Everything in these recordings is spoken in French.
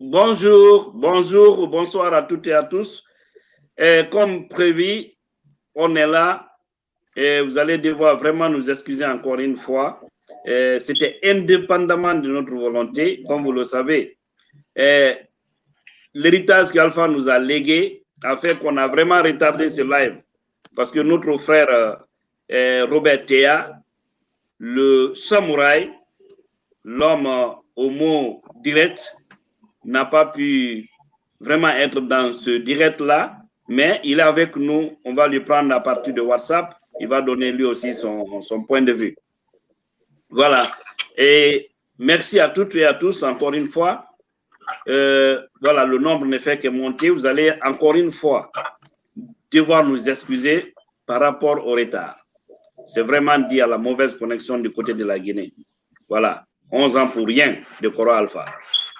bonjour, bonjour, bonsoir à toutes et à tous. comme prévu, on est là et vous allez devoir vraiment nous excuser encore une fois. C'était indépendamment de notre volonté, comme vous le savez. L'héritage qu'Alpha nous a légué a fait qu'on a vraiment retardé ce live parce que notre frère euh, Robert Théa, le samouraï, l'homme au mot direct, n'a pas pu vraiment être dans ce direct-là, mais il est avec nous. On va lui prendre à partir de WhatsApp. Il va donner lui aussi son, son point de vue. Voilà. Et merci à toutes et à tous encore une fois. Euh, voilà, le nombre ne fait que monter. Vous allez encore une fois devoir nous excuser par rapport au retard. C'est vraiment dit à la mauvaise connexion du côté de la Guinée. Voilà, 11 ans pour rien de Coro Alpha.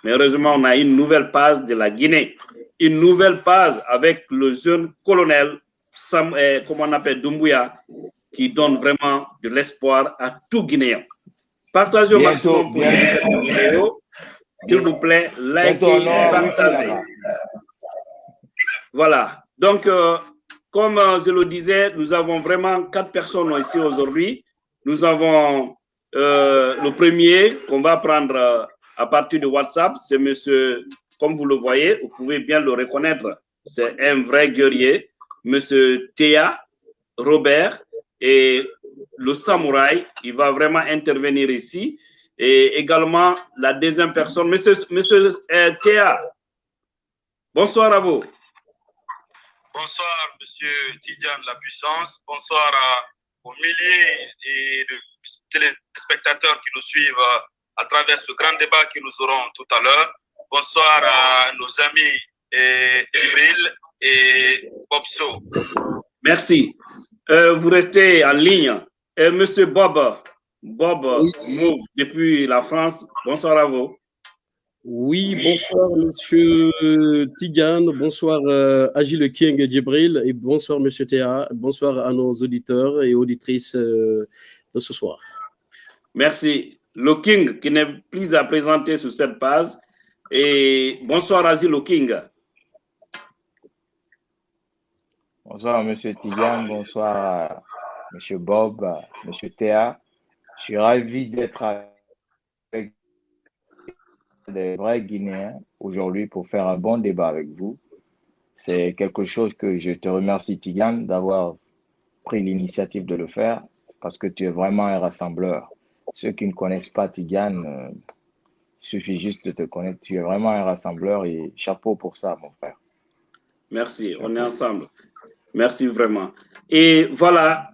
Mais heureusement, on a une nouvelle phase de la Guinée. Une nouvelle phase avec le jeune colonel, Sam, eh, comment on appelle, Dumbuya, qui donne vraiment de l'espoir à tout Guinéen. Partagez au maximum pour cette vidéo. S'il vous plaît, likez, partagez. Voilà. Donc, euh, comme euh, je le disais, nous avons vraiment quatre personnes ici aujourd'hui. Nous avons euh, le premier qu'on va prendre à partir de WhatsApp. C'est monsieur, comme vous le voyez, vous pouvez bien le reconnaître. C'est un vrai guerrier. Monsieur Théa Robert et le samouraï. Il va vraiment intervenir ici et également la deuxième personne, Monsieur, Monsieur euh, Théa. Bonsoir à vous. Bonsoir, Monsieur Tidiane La Puissance. Bonsoir aux milliers de téléspectateurs qui nous suivent à travers ce grand débat que nous aurons tout à l'heure. Bonsoir à nos amis Cyril et Bobso. Merci. Euh, vous restez en ligne. Euh, Monsieur Bob, Bob Move depuis la France. Bonsoir à vous. Oui, bonsoir Monsieur Tigane, bonsoir euh, Agile King Djibril et bonsoir Monsieur Théa, bonsoir à nos auditeurs et auditrices euh, de ce soir. Merci. Le King qui n'est plus à présenter sur cette page et bonsoir Agile King. Bonsoir Monsieur Tigane, bonsoir Monsieur Bob, Monsieur Théa. Je suis ravi d'être avec des vrais Guinéens aujourd'hui pour faire un bon débat avec vous. C'est quelque chose que je te remercie, Tigane, d'avoir pris l'initiative de le faire parce que tu es vraiment un rassembleur. Ceux qui ne connaissent pas Tigane, euh, il suffit juste de te connaître. Tu es vraiment un rassembleur et chapeau pour ça, mon frère. Merci, on est ensemble. Merci vraiment. Et voilà,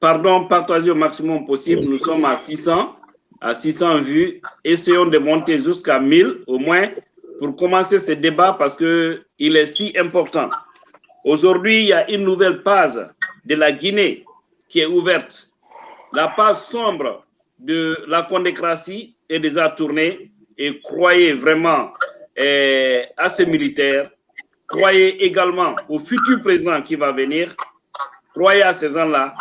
pardon, partagez au maximum possible. Nous sommes à 600, à 600 vues. Essayons de monter jusqu'à 1000 au moins pour commencer ce débat parce qu'il est si important. Aujourd'hui, il y a une nouvelle page de la Guinée qui est ouverte. La page sombre de la condécratie est déjà tournée et croyez vraiment eh, à ces militaires, croyez également au futur président qui va venir, croyez à ces gens-là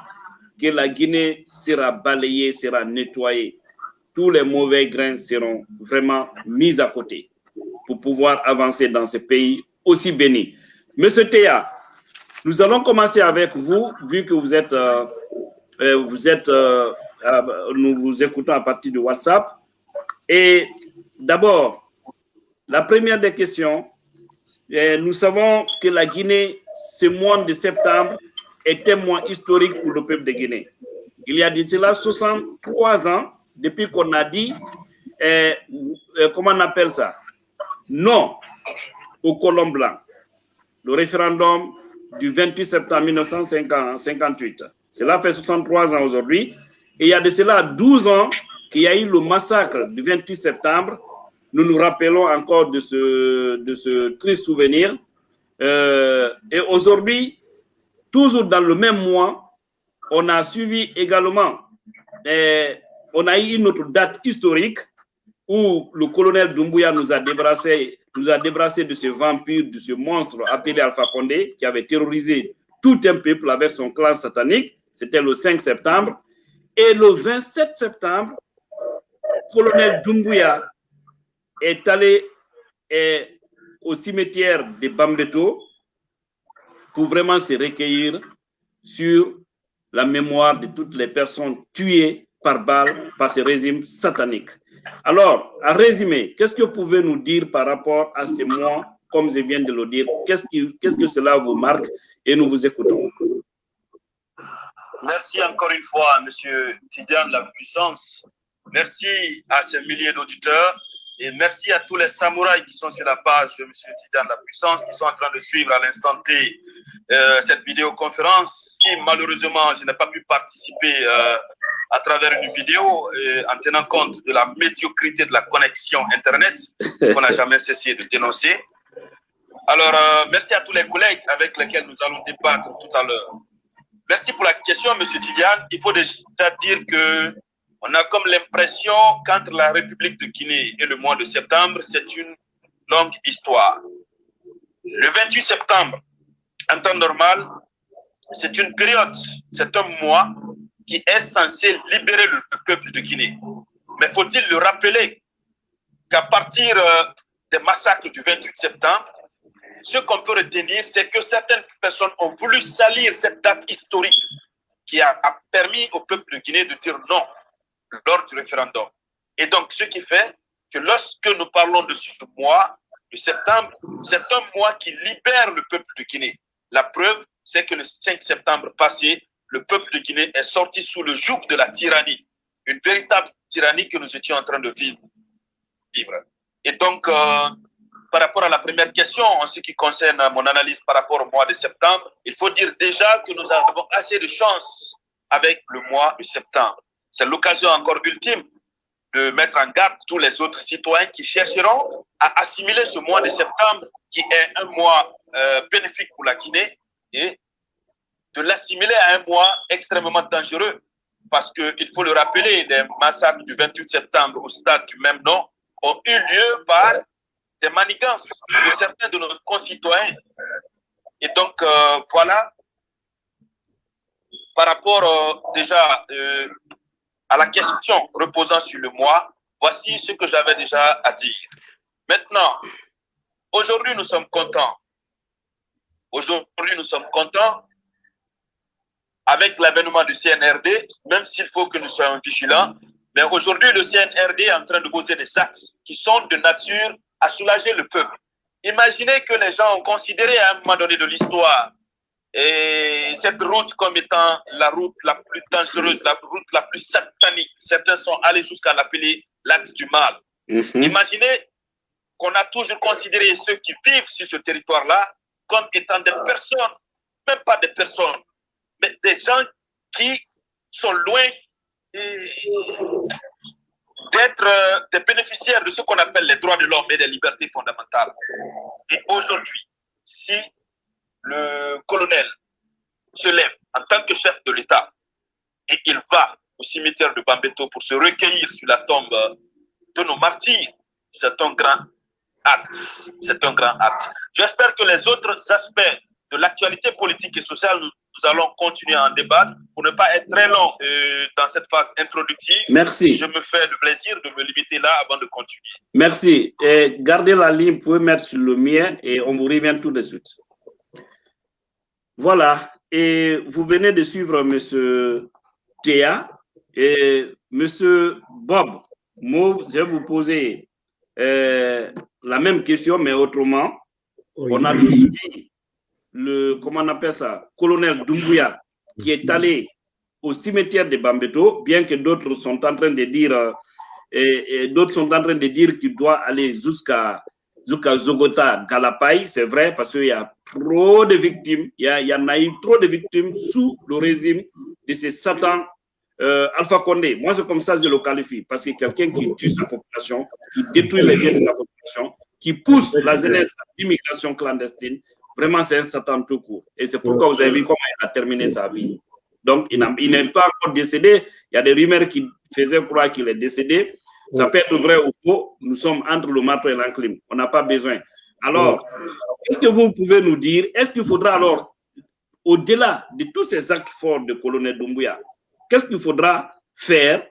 que la Guinée sera balayée, sera nettoyée. Tous les mauvais grains seront vraiment mis à côté pour pouvoir avancer dans ce pays aussi béni. Monsieur Théa, nous allons commencer avec vous, vu que vous êtes, euh, euh, euh, nous vous écoutons à partir de WhatsApp. Et d'abord, la première des questions, nous savons que la Guinée, ce mois de septembre, est un mois historique pour le peuple de Guinée. Il y a cela 63 ans depuis qu'on a dit, euh, euh, comment on appelle ça, non au colon blanc, le référendum du 28 septembre 1958. Cela fait 63 ans aujourd'hui. Et il y a de cela 12 ans qu'il y a eu le massacre du 28 septembre. Nous nous rappelons encore de ce, triste souvenir. Euh, et aujourd'hui, Toujours dans le même mois, on a suivi également, eh, on a eu une autre date historique où le colonel Doumbouya nous a débrassé, nous a débrassé de ce vampire, de ce monstre appelé Alpha Condé, qui avait terrorisé tout un peuple avec son clan satanique. C'était le 5 septembre. Et le 27 septembre, colonel Doumbouya est allé est au cimetière de Bambeto pour vraiment se recueillir sur la mémoire de toutes les personnes tuées par balle par ce régime satanique. Alors, à résumer, qu'est-ce que vous pouvez nous dire par rapport à ces mois, comme je viens de le dire? Qu'est-ce que cela vous marque? Et nous vous écoutons. Merci encore une fois, Monsieur Tidiane La Puissance. Merci à ces milliers d'auditeurs et merci à tous les samouraïs qui sont sur la page de M. Tidiane La Puissance, qui sont en train de suivre à l'instant T euh, cette vidéoconférence, qui malheureusement, je n'ai pas pu participer euh, à travers une vidéo euh, en tenant compte de la médiocrité de la connexion Internet qu'on n'a jamais cessé de dénoncer. Alors, merci à tous les collègues avec lesquels nous allons débattre tout à l'heure. Merci pour la question, M. Tidiane. Il faut déjà dire que on a comme l'impression qu'entre la République de Guinée et le mois de septembre, c'est une longue histoire. Le 28 septembre, en temps normal, c'est une période, c'est un mois qui est censé libérer le peuple de Guinée. Mais faut-il le rappeler qu'à partir euh, des massacres du 28 septembre, ce qu'on peut retenir, c'est que certaines personnes ont voulu salir cette date historique qui a permis au peuple de Guinée de dire non lors du référendum. Et donc, ce qui fait que lorsque nous parlons de ce mois de septembre, c'est un mois qui libère le peuple de Guinée. La preuve, c'est que le 5 septembre passé, le peuple de Guinée est sorti sous le joug de la tyrannie, une véritable tyrannie que nous étions en train de vivre. Et donc, euh, par rapport à la première question, en ce qui concerne mon analyse par rapport au mois de septembre, il faut dire déjà que nous avons assez de chance avec le mois de septembre. C'est l'occasion encore ultime de mettre en garde tous les autres citoyens qui chercheront à assimiler ce mois de septembre, qui est un mois euh, bénéfique pour la Guinée, et de l'assimiler à un mois extrêmement dangereux. Parce qu'il faut le rappeler, les massacres du 28 septembre au stade du même nom ont eu lieu par des manigances de certains de nos concitoyens. Et donc, euh, voilà, par rapport euh, déjà à la question reposant sur le moi, voici ce que j'avais déjà à dire. Maintenant, aujourd'hui, nous sommes contents. Aujourd'hui, nous sommes contents avec l'avènement du CNRD, même s'il faut que nous soyons vigilants. Mais aujourd'hui, le CNRD est en train de poser des actes qui sont de nature à soulager le peuple. Imaginez que les gens ont considéré à un moment donné de l'histoire et cette route comme étant la route la plus dangereuse, la route la plus satanique. Certains sont allés jusqu'à l'appeler l'axe du mal. Mhm. Imaginez qu'on a toujours considéré ceux qui vivent sur ce territoire-là comme étant des personnes, même pas des personnes, mais des gens qui sont loin d'être euh, des bénéficiaires de ce qu'on appelle les droits de l'homme et des libertés fondamentales. Et aujourd'hui, si le colonel se lève en tant que chef de l'État et il va au cimetière de Bambeto pour se recueillir sur la tombe de nos martyrs, c'est un grand acte. C'est un grand acte. J'espère que les autres aspects de l'actualité politique et sociale, nous, allons continuer à en débattre pour ne pas être très long euh, dans cette phase introductive. Merci. Je me fais le plaisir de me limiter là avant de continuer. Merci. Et gardez la ligne, vous pouvez mettre sur le mien et on vous revient tout de suite. Voilà, et vous venez de suivre M. Théa et M. Bob. Moi, je vais vous poser euh, la même question, mais autrement. On a tous dit le, comment on appelle ça, colonel Doumbouya, qui est allé au cimetière de Bambeto, bien que d'autres sont en train de dire, euh, et d'autres sont en train de dire qu'il doit aller jusqu'à Zuka Zogota Galapay, c'est vrai, parce qu'il y a trop de victimes, il y, en a eu trop de victimes sous le régime de ces satans euh, Alpha Condé. Moi, c'est comme ça que je le qualifie, parce que quelqu'un qui tue sa population, qui détruit les biens de sa population, qui pousse la jeunesse à l'immigration clandestine, vraiment, c'est un satan tout court. Et c'est pourquoi vous avez vu comment il a terminé sa vie. Donc, il n'est pas encore décédé. Il y a des rumeurs qui faisaient croire qu'il est décédé. Ça peut être vrai ou faux. Nous sommes entre le marteau et l'enclume. On n'a pas besoin. Alors, qu'est-ce que vous pouvez nous dire Est-ce qu'il faudra alors, au-delà de tous ces actes forts de colonel Doumbouya, qu'est-ce qu'il faudra faire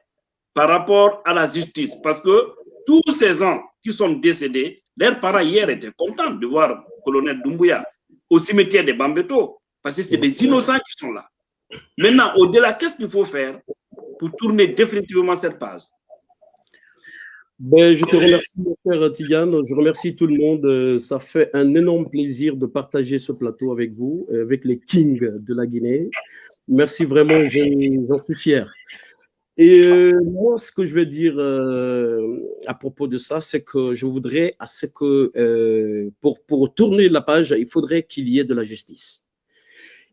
par rapport à la justice? Parce que tous ces ans qui sont décédés, leurs parents hier étaient contents de voir le colonel Doumbouya au cimetière de Bambeto, parce que c'est des innocents qui sont là. Maintenant, au-delà, qu'est-ce qu'il faut faire pour tourner définitivement cette page? Ben, je te remercie, mon frère Tigane. Je remercie tout le monde. Euh, ça fait un énorme plaisir de partager ce plateau avec vous, euh, avec les kings de la Guinée. Merci vraiment, j'en suis fier. Et euh, moi, ce que je veux dire à propos de ça, c'est que je voudrais à ce que pour, pour tourner la page, il faudrait qu'il y ait de la justice.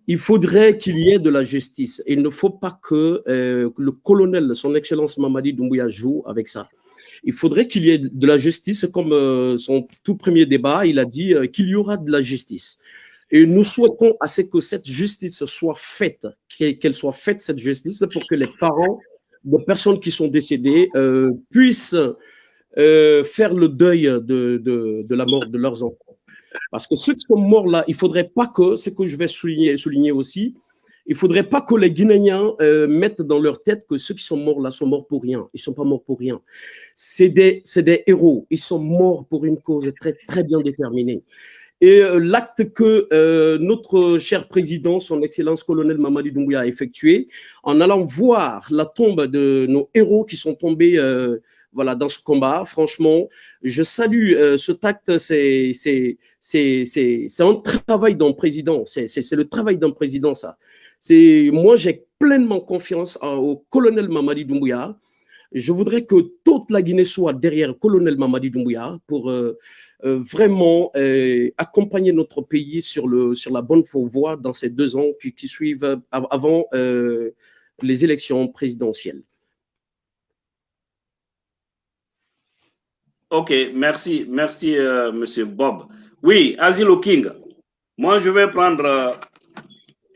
Il faudrait qu'il y ait de la justice. Il ne faut pas que le colonel, son Excellence Mamadi Doumbouya, joue avec ça il faudrait qu'il y ait de la justice, comme euh, son tout premier débat, il a dit euh, qu'il y aura de la justice. Et nous souhaitons à ce que cette justice soit faite, qu'elle soit faite, cette justice, pour que les parents de personnes qui sont décédées euh, puissent faire le deuil de, de, la mort de leurs enfants. Parce que ceux qui sont morts là, il ne faudrait pas que, ce que je vais souligner, souligner aussi, il ne faudrait pas que les Guinéens euh, mettent dans leur tête que ceux qui sont morts là sont morts pour rien. Ils ne sont pas morts pour rien. C'est des, des, héros. Ils sont morts pour une cause très, très bien déterminée. Et euh, l'acte que euh, notre cher président, son Excellence colonel Mamadi Doumbouya, a effectué, en allant voir la tombe de nos héros qui sont tombés voilà, dans ce combat, franchement, je salue ce acte. C'est un travail d'un président. C'est le travail d'un président, ça. Moi, j'ai pleinement confiance au colonel Mamadi Doumbouya. Je voudrais que toute la Guinée soit derrière colonel Mamadi Doumbouya pour euh, euh, vraiment euh, accompagner notre pays sur, le, sur la bonne voie dans ces deux ans qui, qui suivent avant les élections présidentielles. Ok, merci, merci, Monsieur Bob. Oui, Asilo King, moi je vais prendre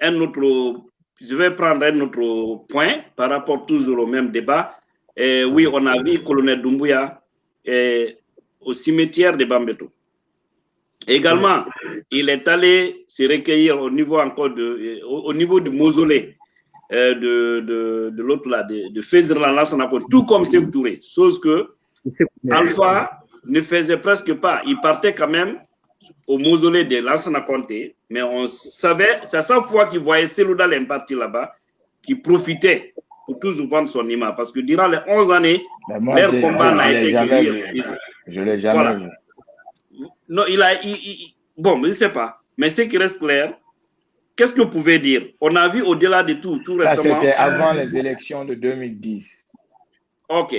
un autre, je vais prendre un autre point par rapport toujours au même débat. Oui, on a vu colonel Doumbouya au cimetière de Bambeto. Également, il est allé se recueillir au niveau encore de, au, niveau du mausolée euh, de, de, de l'autre là, de, de tout comme Sekou Touré. Chose que Alpha ne faisait presque pas. Il partait quand même au mausolée de Lansana Conté, mais on savait, c'est à sa fois qu'il voyait Selouda parti là-bas, qui profitait pour toujours vendre son image. Parce que durant les 11 années, leur combat n'a été que Je l'ai jamais vu. Non, il a. bon, je ne sais pas. Mais ce qui reste clair, qu'est-ce que vous pouvez dire? On a vu au-delà de tout, tout récemment. C'était avant les élections de 2010. Ok.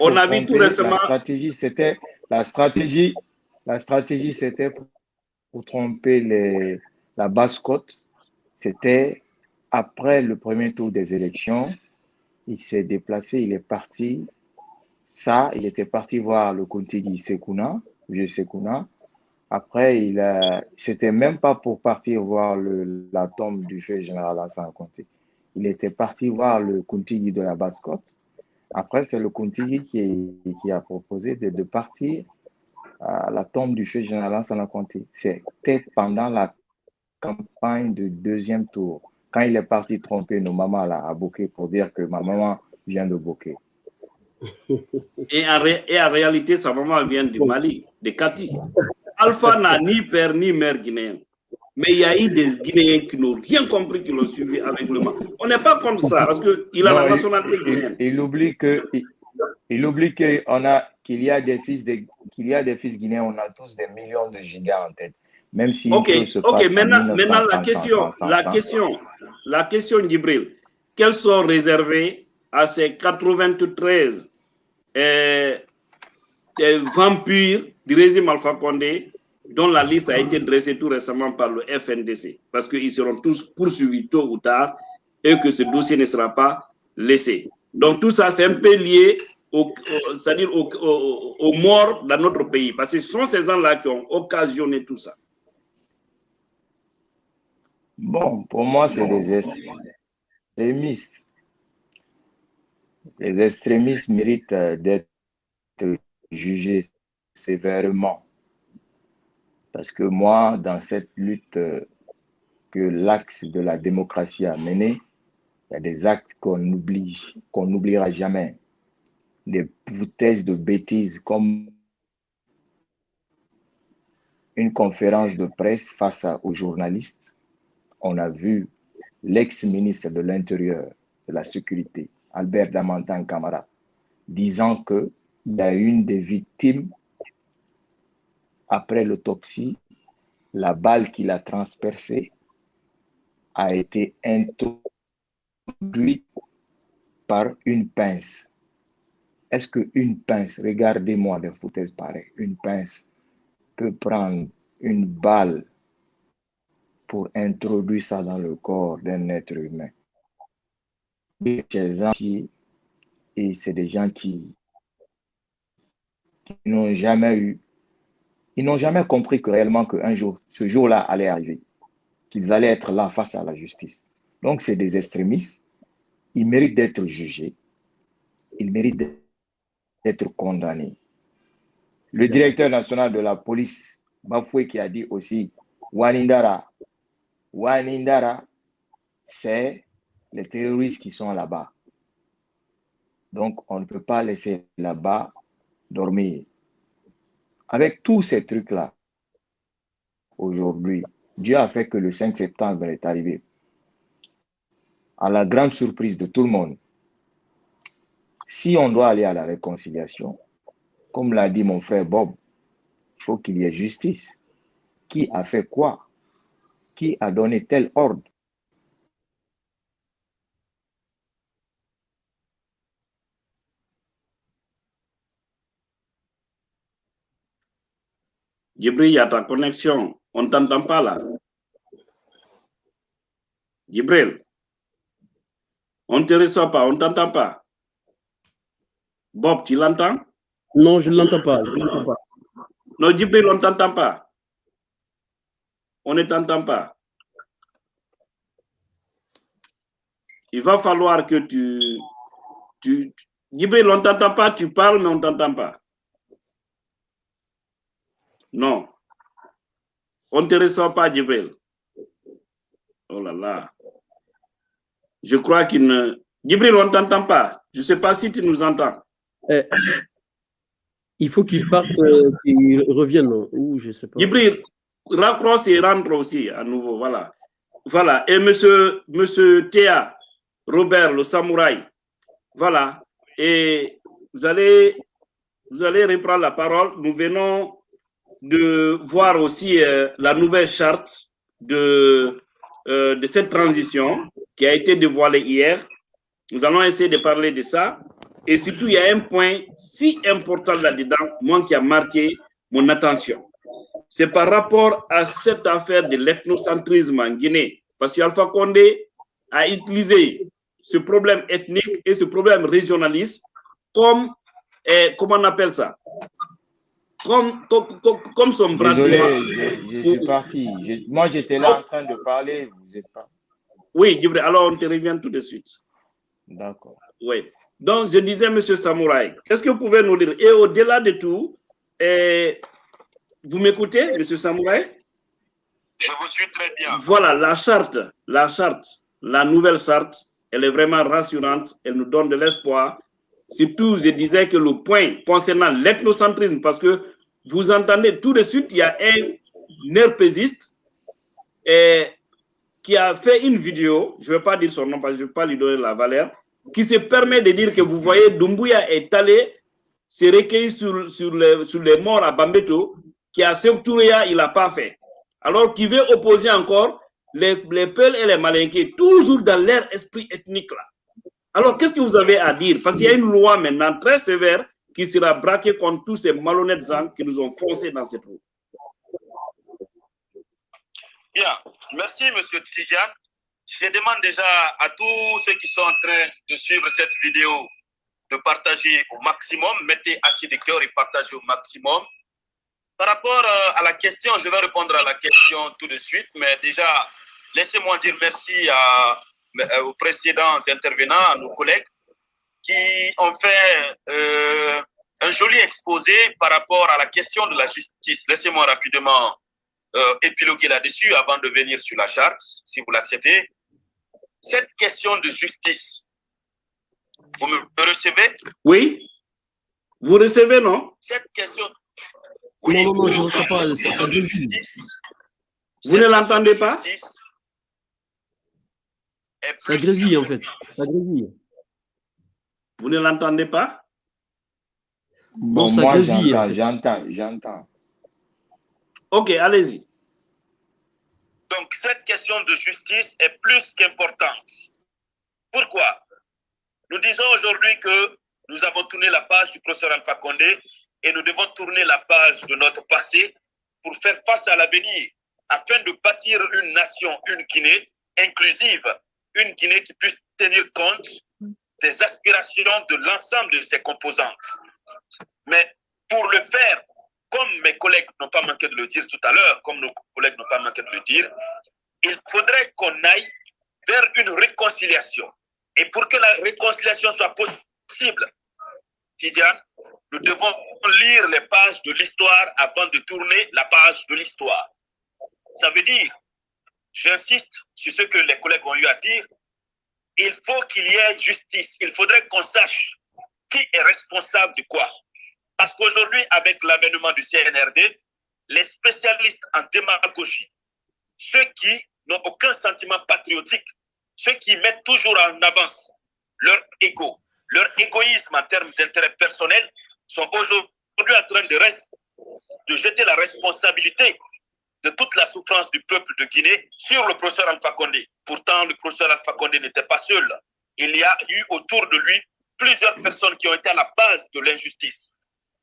On a vu tout récemment. La stratégie, c'était la stratégie la stratégie, c'était pour tromper les, la basse côte. C'était après le premier tour des élections. Il s'est déplacé, il est parti. Ça, il était parti voir le Kontigi Sekuna, vieux Sekuna. Après, il a, c'était même pas pour partir voir la tombe du chef général Hassan Conté. Il était parti voir le Kontigi de la basse-côte. Après, c'est le Kontigi qui, a proposé de, partir à la tombe du chef général la Conté. C'était pendant la campagne de deuxième tour, quand il est parti tromper nos mamans là, à Bokeh pour dire que ma maman vient de Bokeh. Et en, et en réalité, sa maman vient du Mali, de Kati. Alpha n'a ni père ni mère guinéen. Mais il y a eu des Guinéens qui n'ont rien compris, qui l'ont suivi avec le Mali. On n'est pas contre ça, parce qu'il a la nationalité guinéenne. Il, il oublie que il oublie qu'on a qu'il y a des fils de, qu'il y a des fils guinéens, on a tous des millions de gigas en tête. Même si Ok, ok. Maintenant, maintenant la question, la question, la question, Gibril, quels sont réservés à ces 93 euh, euh, vampires du régime Alpha Condé dont la liste a été dressée tout récemment par le FNDC, parce qu'ils seront tous poursuivis tôt ou tard et que ce dossier ne sera pas laissé. Donc tout ça, c'est un peu lié c'est-à-dire aux, morts dans notre pays. Parce que ce sont ces gens-là qui ont occasionné tout ça. Bon, pour moi, c'est des extrémistes. Les extrémistes méritent euh, d'être jugés sévèrement. Parce que moi, dans cette lutte euh, que l'axe de la démocratie a menée, il y a des actes qu'on oublie, qu'on n'oubliera jamais des foutaises de bêtises comme une conférence de presse face aux journalistes. On a vu l'ex-ministre de l'Intérieur, de la Sécurité, Albert Damantan Camara, disant qu'il y une des victimes, après l'autopsie, la balle qui l'a transpercée a été introduite par une pince. Est-ce qu'une pince, regardez-moi des foutaises pareilles, une pince peut prendre une balle pour introduire ça dans le corps d'un être humain? Ces gens et c'est des gens qui, n'ont jamais eu, ils n'ont jamais compris que réellement qu'un jour, ce jour-là allait arriver, qu'ils allaient être là face à la justice. Donc, c'est des extrémistes. Ils méritent d'être jugés. Ils méritent d'être condamnés. Le directeur national de la police, Bafoué, qui a dit aussi, Wanindara, Wanindara, c'est les terroristes qui sont là-bas. Donc, on ne peut pas laisser là-bas dormir. Avec tous ces trucs-là, aujourd'hui, Dieu a fait que le 5 septembre est arrivé. À la grande surprise de tout le monde, si on doit aller à la réconciliation, comme l'a dit mon frère Bob, il faut qu'il y ait justice. Qui a fait quoi? Qui a donné tel ordre? Djibril, il y a ta connexion. On ne t'entend pas là. Djibril, on ne te reçoit pas, on ne t'entend pas. Bob, tu l'entends Non, je ne l'entends pas, pas. Non, Djibril, on ne t'entend pas. On ne t'entend pas. Il va falloir que tu... tu Djibril, on ne t'entend pas, tu parles, mais on ne t'entend pas. Non. On ne te reçoit pas, Djibril. Oh là là. Je crois qu'il ne... Djibril, on ne t'entend pas. Je ne sais pas si tu nous entends. Eh, il faut qu'il parte, euh, qu'il revienne. Ou je sais pas. Djibril, raccroche et rentre aussi à nouveau. Voilà. Voilà. Et monsieur, monsieur Théa, Robert, le samouraï. Voilà. Et vous allez, vous allez reprendre la parole. Nous venons de voir aussi euh, la nouvelle charte de, euh, de cette transition qui a été dévoilée hier. Nous allons essayer de parler de ça. Et surtout, il y a un point si important là-dedans, moi qui a marqué mon attention. C'est par rapport à cette affaire de l'ethnocentrisme en Guinée. Parce qu'Alpha Condé a utilisé ce problème ethnique et ce problème régionaliste comme, eh, comment on appelle ça? Comme, comme, son bras Désolé, je, suis parti. moi, j'étais là en train de parler, vous n'êtes pas. Oui, alors on te revient tout de suite. D'accord. Oui. Donc, je disais, Monsieur Samouraï, qu'est-ce que vous pouvez nous dire Et au-delà de tout, eh, vous m'écoutez, Monsieur Samouraï? Je vous suis très bien. Voilà, la charte, la charte, la nouvelle charte, elle est vraiment rassurante, elle nous donne de l'espoir Surtout, je disais que le point concernant l'ethnocentrisme, parce que vous entendez tout de suite, il y a un herpésiste qui a fait une vidéo, je ne vais pas dire son nom parce que je ne vais pas lui donner la valeur, qui se permet de dire que vous voyez, Dumbuya est allé se recueillir sur, les morts à Bambeto, qui a Touréa, il n'a pas fait. Alors qu'il veut opposer encore les, les Peuls et les Malinqués, toujours dans leur esprit ethnique là. Alors, qu'est-ce que vous avez à dire? Parce qu'il y a une loi maintenant très sévère qui sera braquée contre tous ces malhonnêtes gens qui nous ont foncé dans cette route. Bien, merci M. Tidjan. Je demande déjà à tous ceux qui sont en train de suivre cette vidéo de partager au maximum. Mettez assez de cœur et partagez au maximum. Par rapport euh, à la question, je vais répondre à la question tout de suite, mais déjà, laissez-moi dire merci à aux précédents intervenants, à nos collègues, qui ont fait euh, un joli exposé par rapport à la question de la justice. Laissez-moi rapidement euh, épiloguer là-dessus avant de venir sur la charte, si vous l'acceptez. Cette question de justice, vous me recevez Oui. Vous recevez, non Cette question, non, non, non, je ne reçois pas. Ça, ça grésille. Vous ne l'entendez pas Ça grésille, en fait. Ça grésille. Vous ne l'entendez pas? Bon, Bon, ça moi, grésille. j'entends, j'entends. Ok, allez-y. Donc, cette question de justice est plus qu'importante. Pourquoi? Nous disons aujourd'hui que nous avons tourné la page du professeur Alpha Condé et nous devons tourner la page de notre passé pour faire face à l'avenir, afin de bâtir une nation, une Guinée inclusive, une Guinée qui puisse tenir compte des aspirations de l'ensemble de ses composantes. Mais pour le faire, comme mes collègues n'ont pas manqué de le dire tout à l'heure, comme nos collègues n'ont pas manqué de le dire, il faudrait qu'on aille vers une réconciliation. Et pour que la réconciliation soit possible, Tidiane, nous devons lire les pages de l'histoire avant de tourner la page de l'histoire. Ça veut dire, j'insiste sur ce que les collègues ont eu à dire, il faut qu'il y ait justice. Il faudrait qu'on sache qui est responsable de quoi. Parce qu'aujourd'hui, avec l'avènement du CNRD, les spécialistes en démagogie, ceux qui n'ont aucun sentiment patriotique, ceux qui mettent toujours en avance leur ego, leur égoïsme en termes d'intérêt personnel, sont aujourd'hui en train de, jeter la responsabilité de toute la souffrance du peuple de Guinée sur le professeur Alpha Condé. Pourtant, le professeur Alpha Condé n'était pas seul. Il y a eu autour de lui plusieurs personnes qui ont été à la base de l'injustice.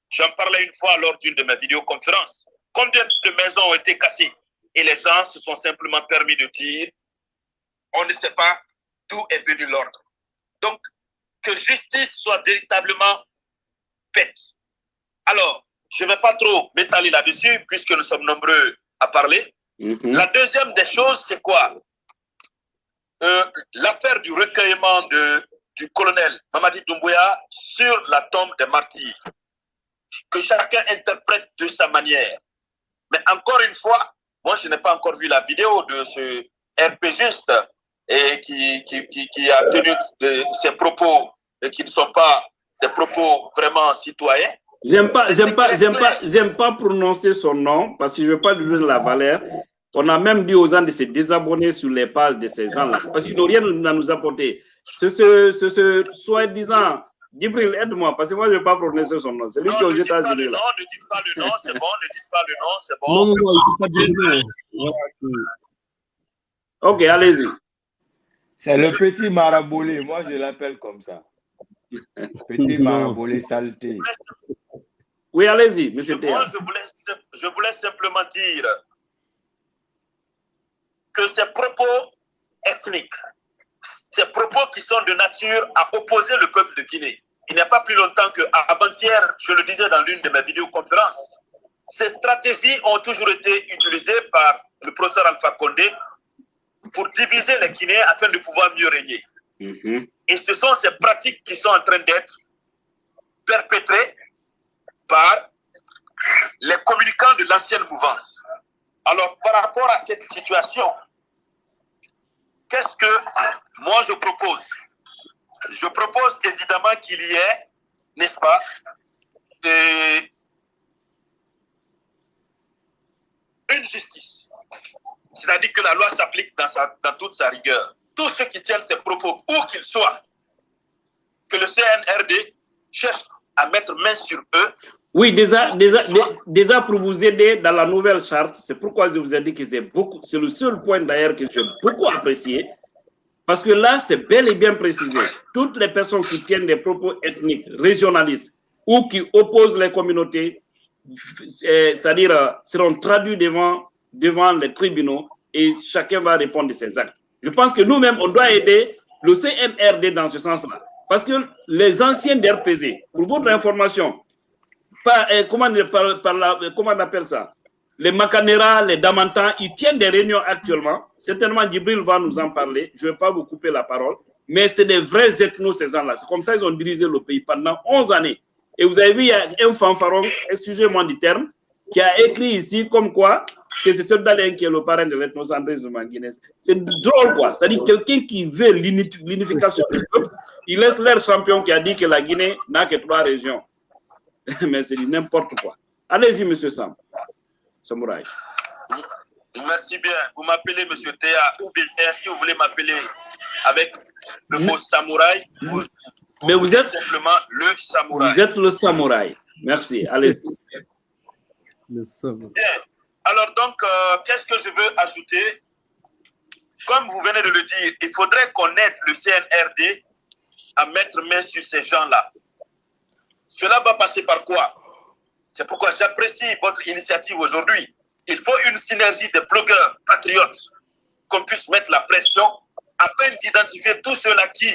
J'en parlais une fois lors d'une de mes vidéoconférences. Combien de maisons ont été cassées? Et les gens se sont simplement permis de dire, on ne sait pas d'où est venu l'ordre. Donc, que justice soit véritablement faite. Alors, je ne vais pas trop m'étaler là-dessus, puisque nous sommes nombreux à parler. Mhm. La deuxième des choses, c'est quoi? Euh, L'affaire du recueillement de, du colonel Mamadi Doumbouya sur la tombe des martyrs. Que chacun interprète de sa manière. Mais encore une fois, moi, je n'ai pas encore vu la vidéo de ce RP juste et qui, qui, qui, qui a tenu de ses propos et qui ne sont pas des propos vraiment citoyens. J'aime pas, j'aime pas, j'aime pas, j'aime pas prononcer son nom parce que je veux pas lui donner la valeur. On a même dit aux gens de se désabonner sur les pages de ces gens-là parce qu'ils n'ont rien à nous apporter. C'est ce, ce, ce soi-disant, Djibril, aide-moi parce que moi je ne veux pas prononcer son nom. C'est lui qui est Non, aux ne dites pas le États-Unis là. nom, ne dites pas le nom, c'est bon, ne dites pas le nom, c'est bon. Non, non, non, il ne faut pas dire non. Ok, allez-y. C'est le petit marabolé, moi je l'appelle comme ça. Petit Non. marabolé saleté. Oui, allez-y, Je- monsieur Moi, je voulais, je voulais simplement dire que ces propos ethniques, ces propos qui sont de nature à opposer le peuple de Guinée, il n'y a pas plus longtemps qu'avant-hier, je le disais dans l'une de mes vidéoconférences, ces stratégies ont toujours été utilisées par le professeur Alpha Condé pour diviser les Guinéens afin de pouvoir mieux régner. Mhm. Et ce sont ces pratiques qui sont en train d'être perpétrées par les communicants de l'ancienne mouvance. Alors, par rapport à cette situation, qu'est-ce que moi je propose? Je propose évidemment qu'il y ait, n'est-ce pas, une justice. C'est-à-dire que la loi s'applique dans, dans toute sa rigueur. Tous ceux qui tiennent ces propos, où qu'ils soient, que le CNRD cherche à mettre main sur eux Oui, déjà, déjà, dé- déjà pour vous aider dans la nouvelle charte, c'est pourquoi je vous ai dit que c'est beaucoup, c'est le seul point d'ailleurs que j'ai beaucoup apprécié, parce que là, c'est bel et bien précisé. Toutes les personnes qui tiennent des propos ethniques, régionalistes ou qui opposent les communautés, c'est-à-dire euh, seront traduits devant, devant les tribunaux et chacun va répondre de ses actes. Je pense que nous-mêmes, on doit aider le CNRD dans ce sens-là. Parce que les anciens d'RPZ, pour votre information, euh, euh, comment on appelle ça Les Macanera, les Damantans, ils tiennent des réunions actuellement. Certainement, Djibril va nous en parler. Je ne vais pas vous couper la parole. Mais c'est des vrais ethnos, ces gens-là. C'est comme ça qu'ils ont dirigé le pays pendant 11 années. Et vous avez vu, il y a un fanfaron, excusez-moi du terme, qui a écrit ici comme quoi que c'est Seul Dalin qui est le parrain de l'ethnocentrisme en Guinée. C'est drôle, quoi. C'est-à-dire quelqu'un qui veut l'uni- l'unification du peuple, il laisse leur champion qui a dit que la Guinée n'a que trois régions. Mais c'est n'importe quoi. Allez-y, Monsieur Sam. Samouraï. Merci bien. Vous m'appelez Monsieur Théa ou bien si vous voulez m'appeler avec le mot samouraï, vous, Mais vous êtes, simplement le samouraï. vous êtes le samouraï. Merci. Allez. Bien. Alors donc, euh, qu'est-ce que je veux ajouter? Comme vous venez de le dire, il faudrait qu'on aide le CNRD à mettre main sur ces gens-là. Cela va passer par quoi? C'est pourquoi j'apprécie votre initiative aujourd'hui. Il faut une synergie des blogueurs patriotes, qu'on puisse mettre la pression afin d'identifier tous ceux-là qui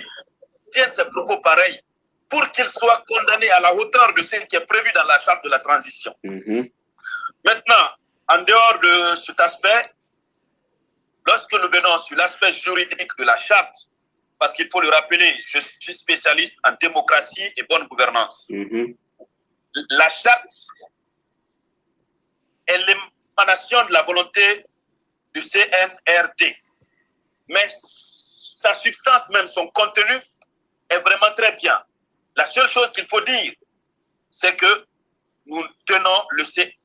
tiennent ces propos pareils pour qu'ils soient condamnés à la hauteur de ce qui est prévu dans la charte de la transition. Mhm. Maintenant, en dehors de cet aspect, lorsque nous venons sur l'aspect juridique de la charte, parce qu'il faut le rappeler, je suis spécialiste en démocratie et bonne gouvernance. Mhm. La charte est l'émanation de la volonté du CNRD. Mais sa substance même, son contenu, est vraiment très bien. La seule chose qu'il faut dire, c'est que nous tenons le CNRD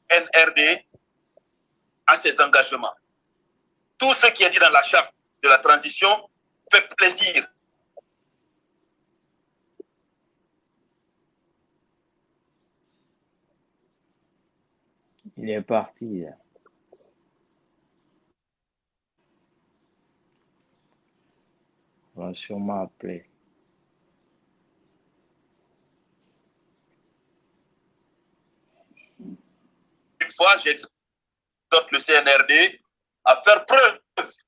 à ses engagements. Tout ce qui est dit dans la charte de la transition fait plaisir. Il est parti. On va sûrement appeler. Une fois, j'exhorte le CNRD à faire preuve,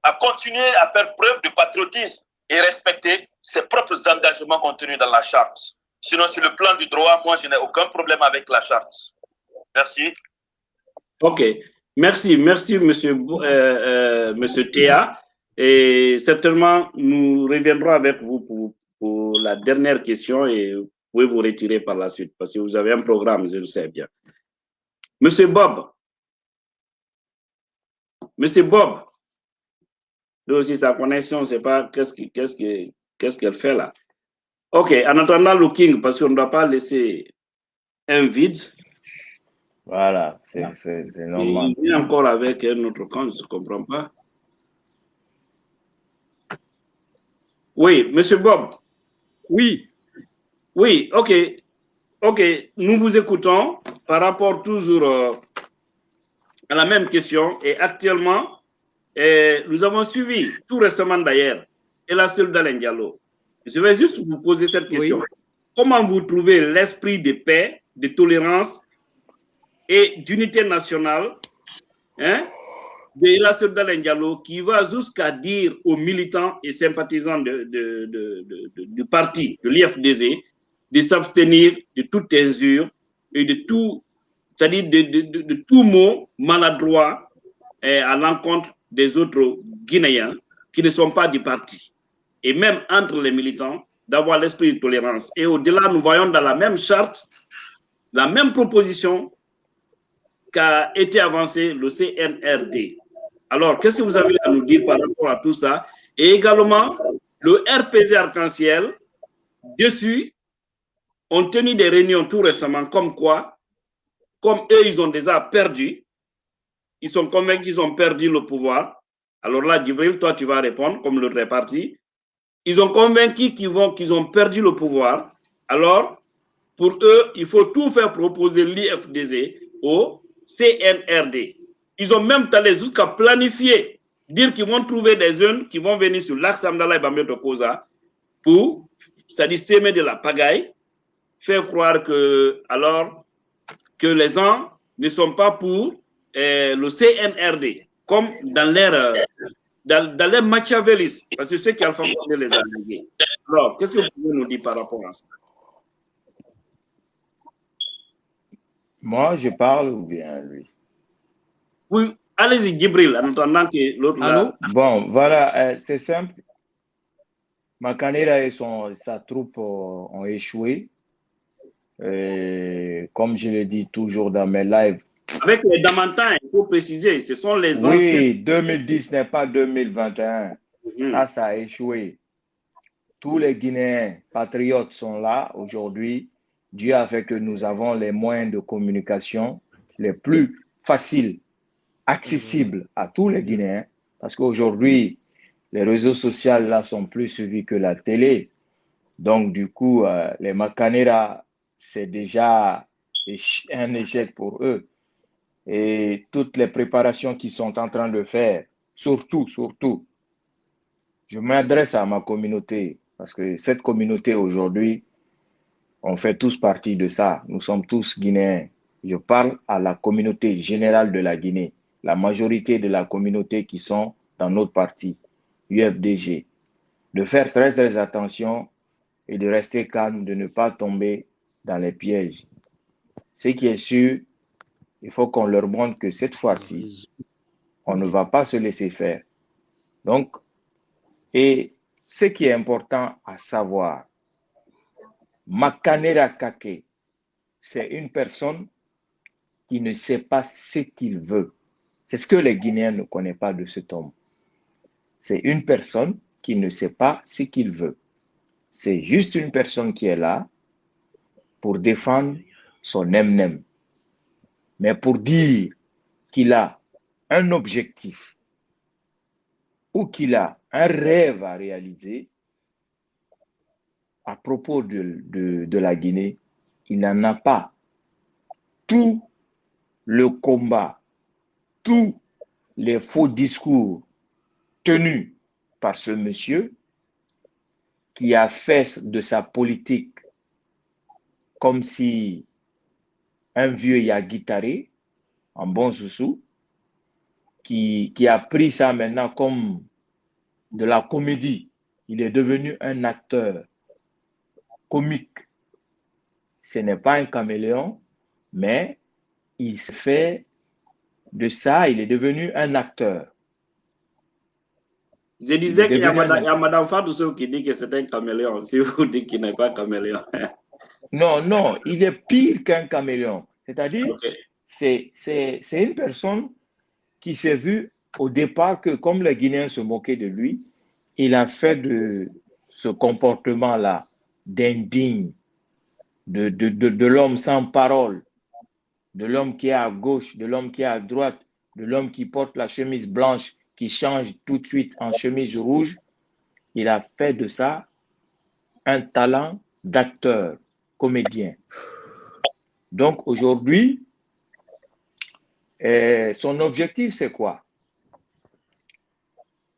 à continuer à faire preuve de patriotisme et respecter ses propres engagements contenus dans la charte. Sinon, sur le plan du droit, moi, je n'ai aucun problème avec la charte. Merci. OK. Merci, merci, Monsieur, euh, euh, Monsieur Théa. Et certainement, nous reviendrons avec vous pour, pour la dernière question et vous pouvez vous retirer par la suite parce que vous avez un programme, je le sais bien. Monsieur Bob. Monsieur Bob. Lui aussi, sa connexion, c'est pas qu'est-ce qui- qu'est-ce que- qu'est-ce qu'elle fait là. OK, en attendant le King, parce qu'on ne doit pas laisser un vide. Voilà, c'est c'est- c'est normal. Il est encore avec un autre compte, je ne comprends pas. Oui, Monsieur Bob. Oui, Oui, ok. Ok, nous vous écoutons par rapport toujours euh, à la même question. Et actuellement, eh, nous avons suivi tout récemment d'ailleurs, et la seule Diallo. Je vais juste vous poser cette question. Comment vous trouvez l'esprit de paix, de tolérance et d'unité nationale hein, de la seule Diallo qui va jusqu'à dire aux militants et sympathisants de- du parti, de l'IFDZ, de s'abstenir de toute injure et de tout, c'est-à-dire de, tout mot maladroit eh, à l'encontre des autres Guinéens qui ne sont pas du parti. Et même entre les militants, d'avoir l'esprit de tolérance. Et au-delà, nous voyons dans la même charte, la même proposition qu'a été avancée le CNRD. Alors, qu'est-ce que vous avez à nous dire par rapport à tout ça? Et également, le RPZ Arc-en-Ciel, dessus, ont tenu des réunions tout récemment, comme quoi, comme eux, ils ont déjà perdu, ils sont convaincus qu'ils ont perdu le pouvoir. Alors là, Djibril, toi, tu vas répondre, comme le réparti. Ils ont convaincu qu'ils qu'ils ont perdu le pouvoir. Alors, pour eux, il faut tout faire proposer l'IFDZ au CNRD. Ils ont même allé jusqu'à planifier, dire qu'ils vont trouver des jeunes qui vont venir sur l'axe Amdala et Bambeto Koza pour, c'est-à-dire s'aimer de la pagaille, faire croire que, alors, que les gens ne sont pas pour euh, le CNRD, comme dans leur, dans, dans leur machiavélisme, parce que c'est qui Alpha Condé les a. Alors, qu'est-ce que vous pouvez nous dire par rapport à ça? Moi, je parle ou bien lui? Oui, allez-y, Djibril, en attendant que l'autre. Allô? Là- Bon, voilà, euh, c'est simple. Makanera et son, sa troupe euh, ont échoué. Et comme je le dis toujours dans mes lives, Avec les Damantins, il faut préciser, ce sont les anciens. oui, 2010 n'est pas 2021. Mhm. Ça, ça a échoué. Tous les Guinéens patriotes sont là aujourd'hui. Dieu a fait que nous avons les moyens de communication. les plus faciles, accessibles à tous les Guinéens, parce qu'aujourd'hui, les réseaux sociaux là sont plus suivis que la télé. Donc, du coup, euh, les Macanera, c'est déjà un échec pour eux. Et toutes les préparations qu'ils sont en train de faire, surtout, surtout, je m'adresse à ma communauté, parce que cette communauté aujourd'hui, on fait tous partie de ça. Nous sommes tous Guinéens. Je parle à la communauté générale de la Guinée, la majorité de la communauté qui sont dans notre parti, UFDG, de faire très très attention et de rester calme, de ne pas tomber dans les pièges. Ce qui est sûr, il faut qu'on leur montre que cette fois-ci, on ne va pas se laisser faire. Donc, et ce qui est important à savoir, Makanera Kake, c'est une personne qui ne sait pas ce qu'il veut. C'est ce que les Guinéens ne connaissent pas de cet homme. C'est une personne qui ne sait pas ce qu'il veut. C'est juste une personne qui est là pour défendre son nem-nem. Mais pour dire qu'il a un objectif ou qu'il a un rêve à réaliser à propos de, de, la Guinée, il n'en a pas. Tout le combat, tous les faux discours tenus par ce monsieur qui a fait de sa politique comme si un vieux Yaguitaré, un bon sous qui, qui a pris ça maintenant comme de la comédie. Il est devenu un acteur comique. Ce n'est pas un caméléon, mais il se fait de ça, il est devenu un acteur. Je disais qu'il y, a Madame Fatou qui dit que c'est un caméléon. Si vous dites qu'il n'est pas caméléon. non, non, il est pire qu'un caméléon. C'est-à-dire, c'est une personne qui s'est vue au départ que comme les Guinéens se moquaient de lui, il a fait de ce comportement-là d'indigne, de, de, de, l'homme sans parole, de l'homme qui est à gauche, de l'homme qui est à droite, de l'homme qui porte la chemise blanche, qui change tout de suite en chemise rouge. Il a fait de ça un talent d'acteur, comédien. Donc aujourd'hui, eh, son objectif, c'est quoi?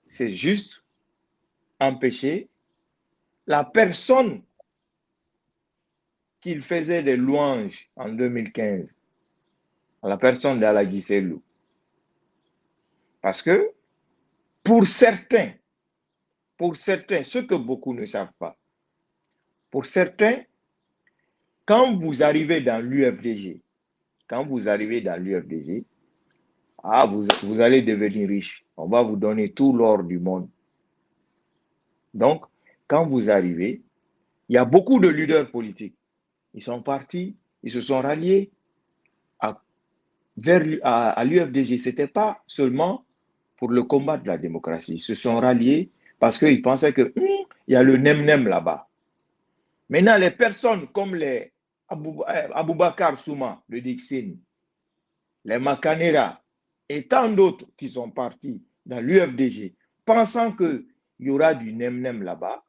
C'est juste empêcher la personne qu'il faisait des louanges en 2015, à la personne d'Ala Selou. Parce que pour certains, pour certains, ce que beaucoup ne savent pas, pour certains, quand vous arrivez dans l'UFDG, quand vous arrivez dans l'UFDG, ah, vous, vous allez devenir riche. On va vous donner tout l'or du monde. Donc, quand vous arrivez, il y a beaucoup de leaders politiques. Ils sont partis, ils se sont ralliés à, vers, à, l'UFDG. Ce n'était pas seulement pour le combat de la démocratie. Ils se sont ralliés parce qu'ils pensaient qu'il hum, y a le nem-nem là-bas. Maintenant, les personnes comme les euh, Aboubakar Souma, le Dixin, les Makanera et tant d'autres qui sont partis dans l'UFDG, pensant qu'il y aura du nem-nem là-bas.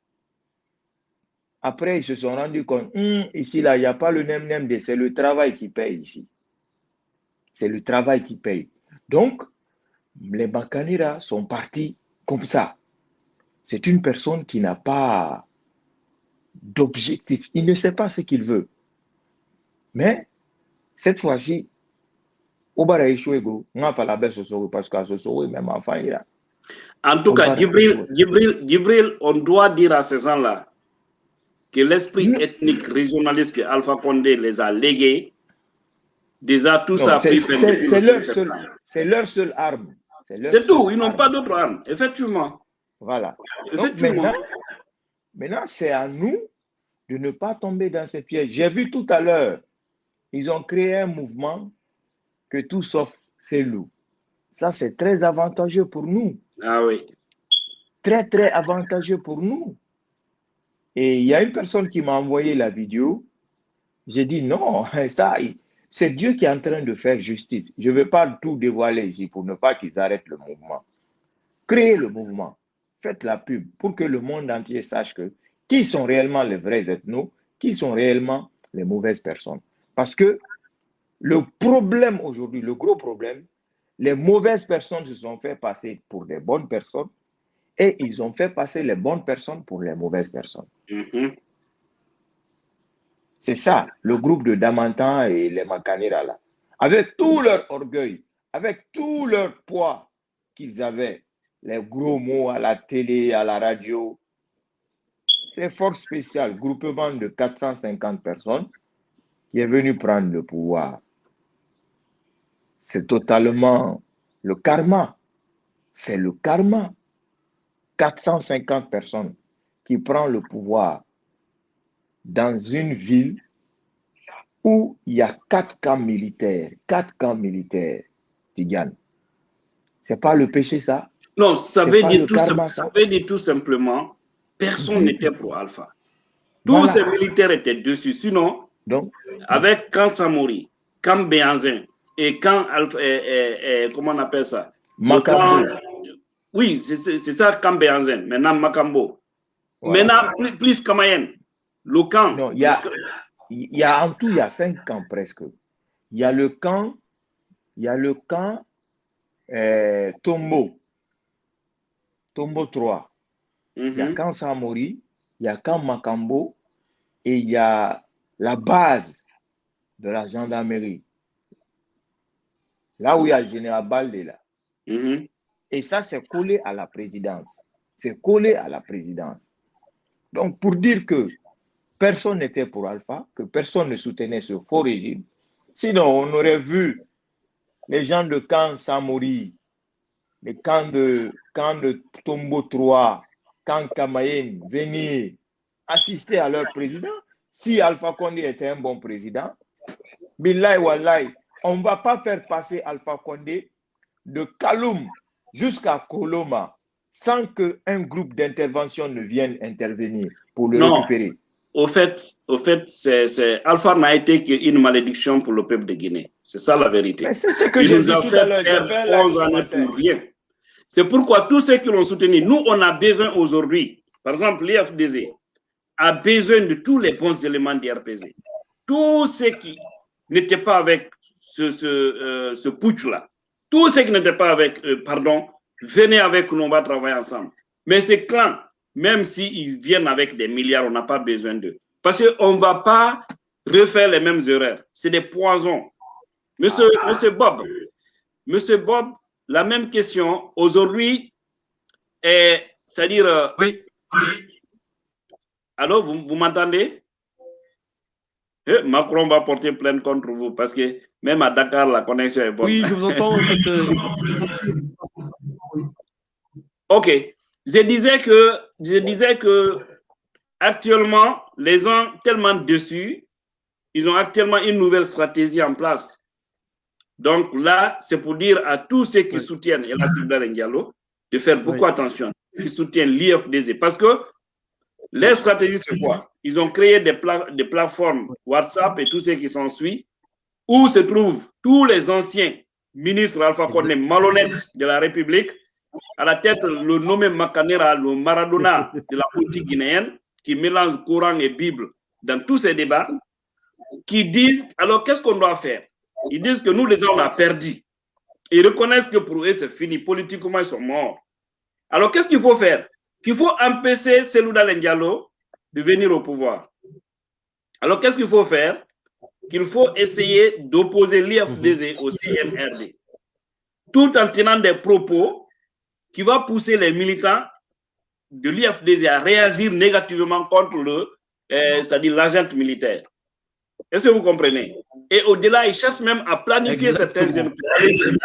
Après, ils se sont rendus compte, hum, ici, là, il n'y a pas le nem-nem, c'est le travail qui paye ici. C'est le travail qui paye. Donc, les Makanera sont partis comme ça. C'est une personne qui n'a pas d'objectif. Il ne sait pas ce qu'il veut. Mais cette fois-ci, au parce que même enfant En tout cas, Gibril, on doit dire à ces gens-là que l'esprit ethnique régionaliste que Alpha Condé les a légués, déjà tout ça C'est leur, seul, leur seule arme. C'est tout, ils n'ont pas d'autre arme, effectivement. Voilà. maintenant, maintenant c'est à nous de ne pas tomber dans ces pièges. J'ai vu tout à l'heure ils ont créé un mouvement que tout sauf c'est loup. Ça, c'est très avantageux pour nous. Ah oui. Très, très avantageux pour nous. Et il y a une personne qui m'a envoyé la vidéo. J'ai dit non, ça, c'est Dieu qui est en train de faire justice. Je ne vais pas tout dévoiler ici pour ne pas qu'ils arrêtent le mouvement. Créez le mouvement. Faites la pub pour que le monde entier sache que qui sont réellement les vrais ethnos, qui sont réellement les mauvaises personnes. Parce que le problème aujourd'hui, le gros problème, les mauvaises personnes se sont fait passer pour des bonnes personnes et ils ont fait passer les bonnes personnes pour les mauvaises personnes. Mhm. C'est ça, le groupe de Damantan et les Makanera là. Avec tout leur orgueil, avec tout leur poids qu'ils avaient, les gros mots à la télé, à la radio. C'est force spéciale, groupement de 450 personnes qui est venu prendre le pouvoir. C'est totalement le karma. C'est le karma. 450 personnes qui prennent le pouvoir dans une ville où il y a quatre camps militaires. Quatre camps militaires, Tigane. C'est pas le péché, ça? Non, ça veut, dire tout, karma, ça ça. veut dire tout simplement, personne Mhm. n'était pro Alpha. Tous Voilà. ces militaires étaient dessus. Sinon, Donc, avec Camp Samori, Camp Béanzin et Camp Alpha, comment on appelle ça? Makambo. camp- Oui, c'est ça, Camp Béanzin. Maintenant, Makambo. Voilà. Maintenant, plus, plus Kamayen. Le camp. Non, il y a- le camp- Il y a en tout, il y a cinq camps presque. Il y a le camp, il y a le camp euh, Tombo, Tombo 3. Il y a Mhm. camp Samori, il y a camp Makambo et il y a la base de la gendarmerie. Là où il y a le général Balde là. Mhm. Et ça, c'est collé à la présidence. C'est collé à la présidence. Donc, pour dire que personne n'était pour Alpha, que personne ne soutenait ce faux régime, sinon on aurait vu les gens de camp Samori, les camps de, camp de Tombo 3, camp Kamayen venir assister à leur président. Si Alpha Condé était un bon président, Billahi Wallahi, on ne va pas faire passer Alpha Condé de Kaloum jusqu'à Koloma sans qu'un groupe d'intervention ne vienne intervenir pour le Non. récupérer. Au fait, au fait c'est, Alpha n'a été qu'une malédiction pour le peuple de Guinée. C'est ça la vérité. Mais c'est ce que j'ai nous dit tout à l'heure. J'ai perdre fait là 11 ce années pour rien. C'est pourquoi tous ceux qui l'ont soutenu, nous, on a besoin aujourd'hui, par exemple, l'IFDZ a besoin de tous les bons éléments d'IRPZ. Tous ceux qui n'étaient pas avec ce, euh, ce putsch-là, tous ceux qui n'étaient pas avec, eux, pardon, venez avec nous, on va travailler ensemble. Mais ces clans, même s'ils viennent avec des milliards, on n'a pas besoin d'eux. Parce qu'on ne va pas refaire les mêmes erreurs. C'est des poisons. Monsieur Bob, Monsieur Bob, la même question. Aujourd'hui, c'est-à-dire. euh, Oui. Allô, vous, vous m'entendez? Eh, Macron va porter plainte contre vous parce que même à Dakar, la connexion est bonne. Oui, je vous entends. En fait, euh, Ok. Je disais que, je disais que actuellement, les gens tellement dessus, ils ont actuellement une nouvelle stratégie en place. Donc là, c'est pour dire à tous ceux qui Oui. soutiennent El Hassan Diallo de faire beaucoup Oui. attention, qui soutiennent l'IFDZ. Parce que les stratégies, c'est quoi Ils ont créé des, pla- des plateformes WhatsApp et tout ce qui s'ensuit, où se trouvent tous les anciens ministres Alpha Condé malhonnêtes de la République, à la tête le nommé Macanera, le Maradona de la politique guinéenne, qui mélange Coran et Bible dans tous ces débats, qui disent, alors qu'est-ce qu'on doit faire? Ils disent que nous, les gens, on a perdu. Ils reconnaissent que pour eux, c'est fini. Politiquement, ils sont morts. Alors, qu'est-ce qu'il faut faire? Qu'il faut empêcher Selouda Diallo de venir au pouvoir. Alors, qu'est-ce qu'il faut faire? Qu'il faut essayer d'opposer l'IFDZ au CNRD, tout en tenant des propos qui vont pousser les militants de l'IFDZ à réagir négativement contre le, euh, c'est-à-dire l'agent militaire. Est-ce que vous comprenez? Et au-delà, ils cherchent même à planifier Exactement. certains jeunes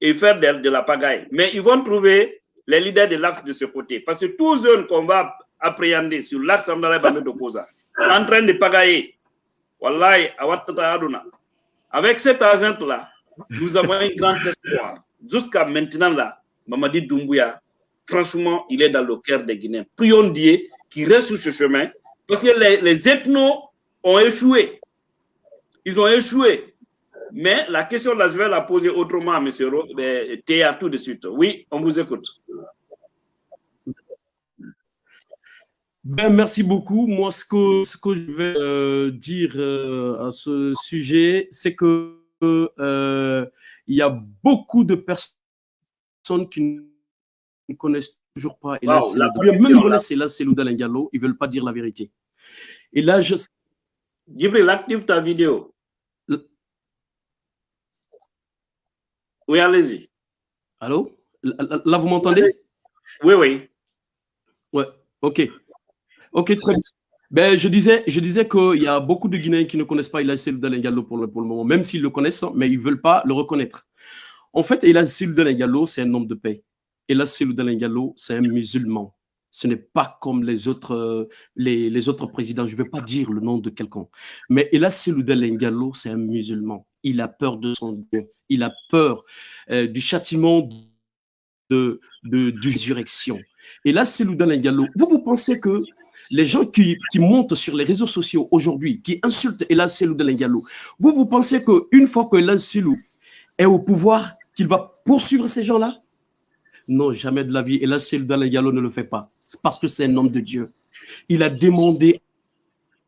et faire de, de la pagaille. Mais ils vont trouver les leaders de l'axe de ce côté. Parce que tous jeunes qu'on va appréhender sur l'axe de en train de pagailler, Wallahi. Avec cet agent-là, nous avons un grand espoir. Jusqu'à maintenant, là, Mamadi Doumbouya, franchement, il est dans le cœur des Guinéens. Prions Dieu qui reste sur ce chemin, parce que les, les ethnos ont échoué. Ils ont échoué. Mais la question là, je vais la poser autrement à M. Théa tout de suite. Oui, on vous écoute. Ben, merci beaucoup. Moi, ce que, ce que je vais euh, dire euh, à ce sujet, c'est que euh, il y a beaucoup de personnes qui ne connaissent toujours pas. Et là, Wow, la même connexion, là. connaissent ils veulent pas dire la vérité. Et là, je, Djibril, active ta vidéo. Oui, allez-y. allô, là, vous m'entendez? Oui, oui. Ouais, ok. Ok, très bien. Ben, je disais, je disais qu'il y a beaucoup de Guinéens qui ne connaissent pas Elassé Diallo pour le, pour le moment, même s'ils le connaissent, hein, mais ils ne veulent pas le reconnaître. En fait, Elassé Diallo, c'est un homme de paix. Elassé Diallo, c'est un musulman. Ce n'est pas comme les autres, euh, les, autres présidents. Je ne vais pas dire le nom de quelqu'un. Mais Elassé Diallo, c'est un musulman. Il a peur de son Dieu. Il a peur euh, du châtiment de, de, résurrection. Et. Vous, vous pensez que les gens qui, montent sur les réseaux sociaux aujourd'hui, qui insultent Elas Selou vous, vous pensez qu'une fois que Elas est au pouvoir, qu'il va poursuivre ces gens-là? Non, jamais de la vie. Elas Selou de ne le fait pas. C'est parce que c'est un homme de Dieu. Il a demandé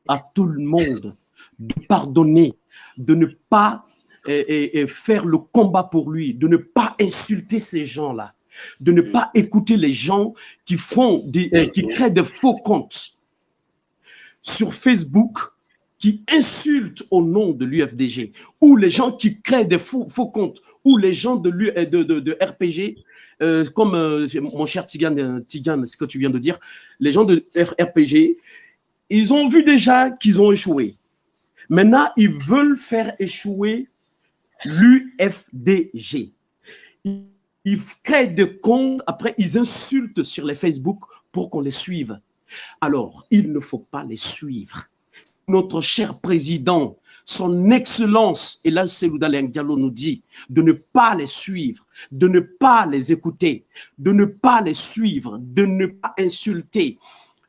à tout le monde de pardonner, de ne pas et, et, faire le combat pour lui, de ne pas insulter ces gens-là de ne pas écouter les gens qui font des, euh, qui créent de faux comptes sur Facebook qui insultent au nom de l'UFDG ou les gens qui créent des faux, faux comptes ou les gens de, de RPG euh, comme euh, mon cher Tigane, Tigane, ce que tu viens de dire, les gens de RPG, ils ont vu déjà qu'ils ont échoué. Maintenant, ils veulent faire échouer l'UFDG. Ils créent des comptes, après ils insultent sur les Facebook pour qu'on les suive. Alors, il ne faut pas les suivre. Notre cher président, son excellence, et là Diallo nous dit de ne pas les suivre, de ne pas les écouter, de ne pas les suivre, de ne pas insulter.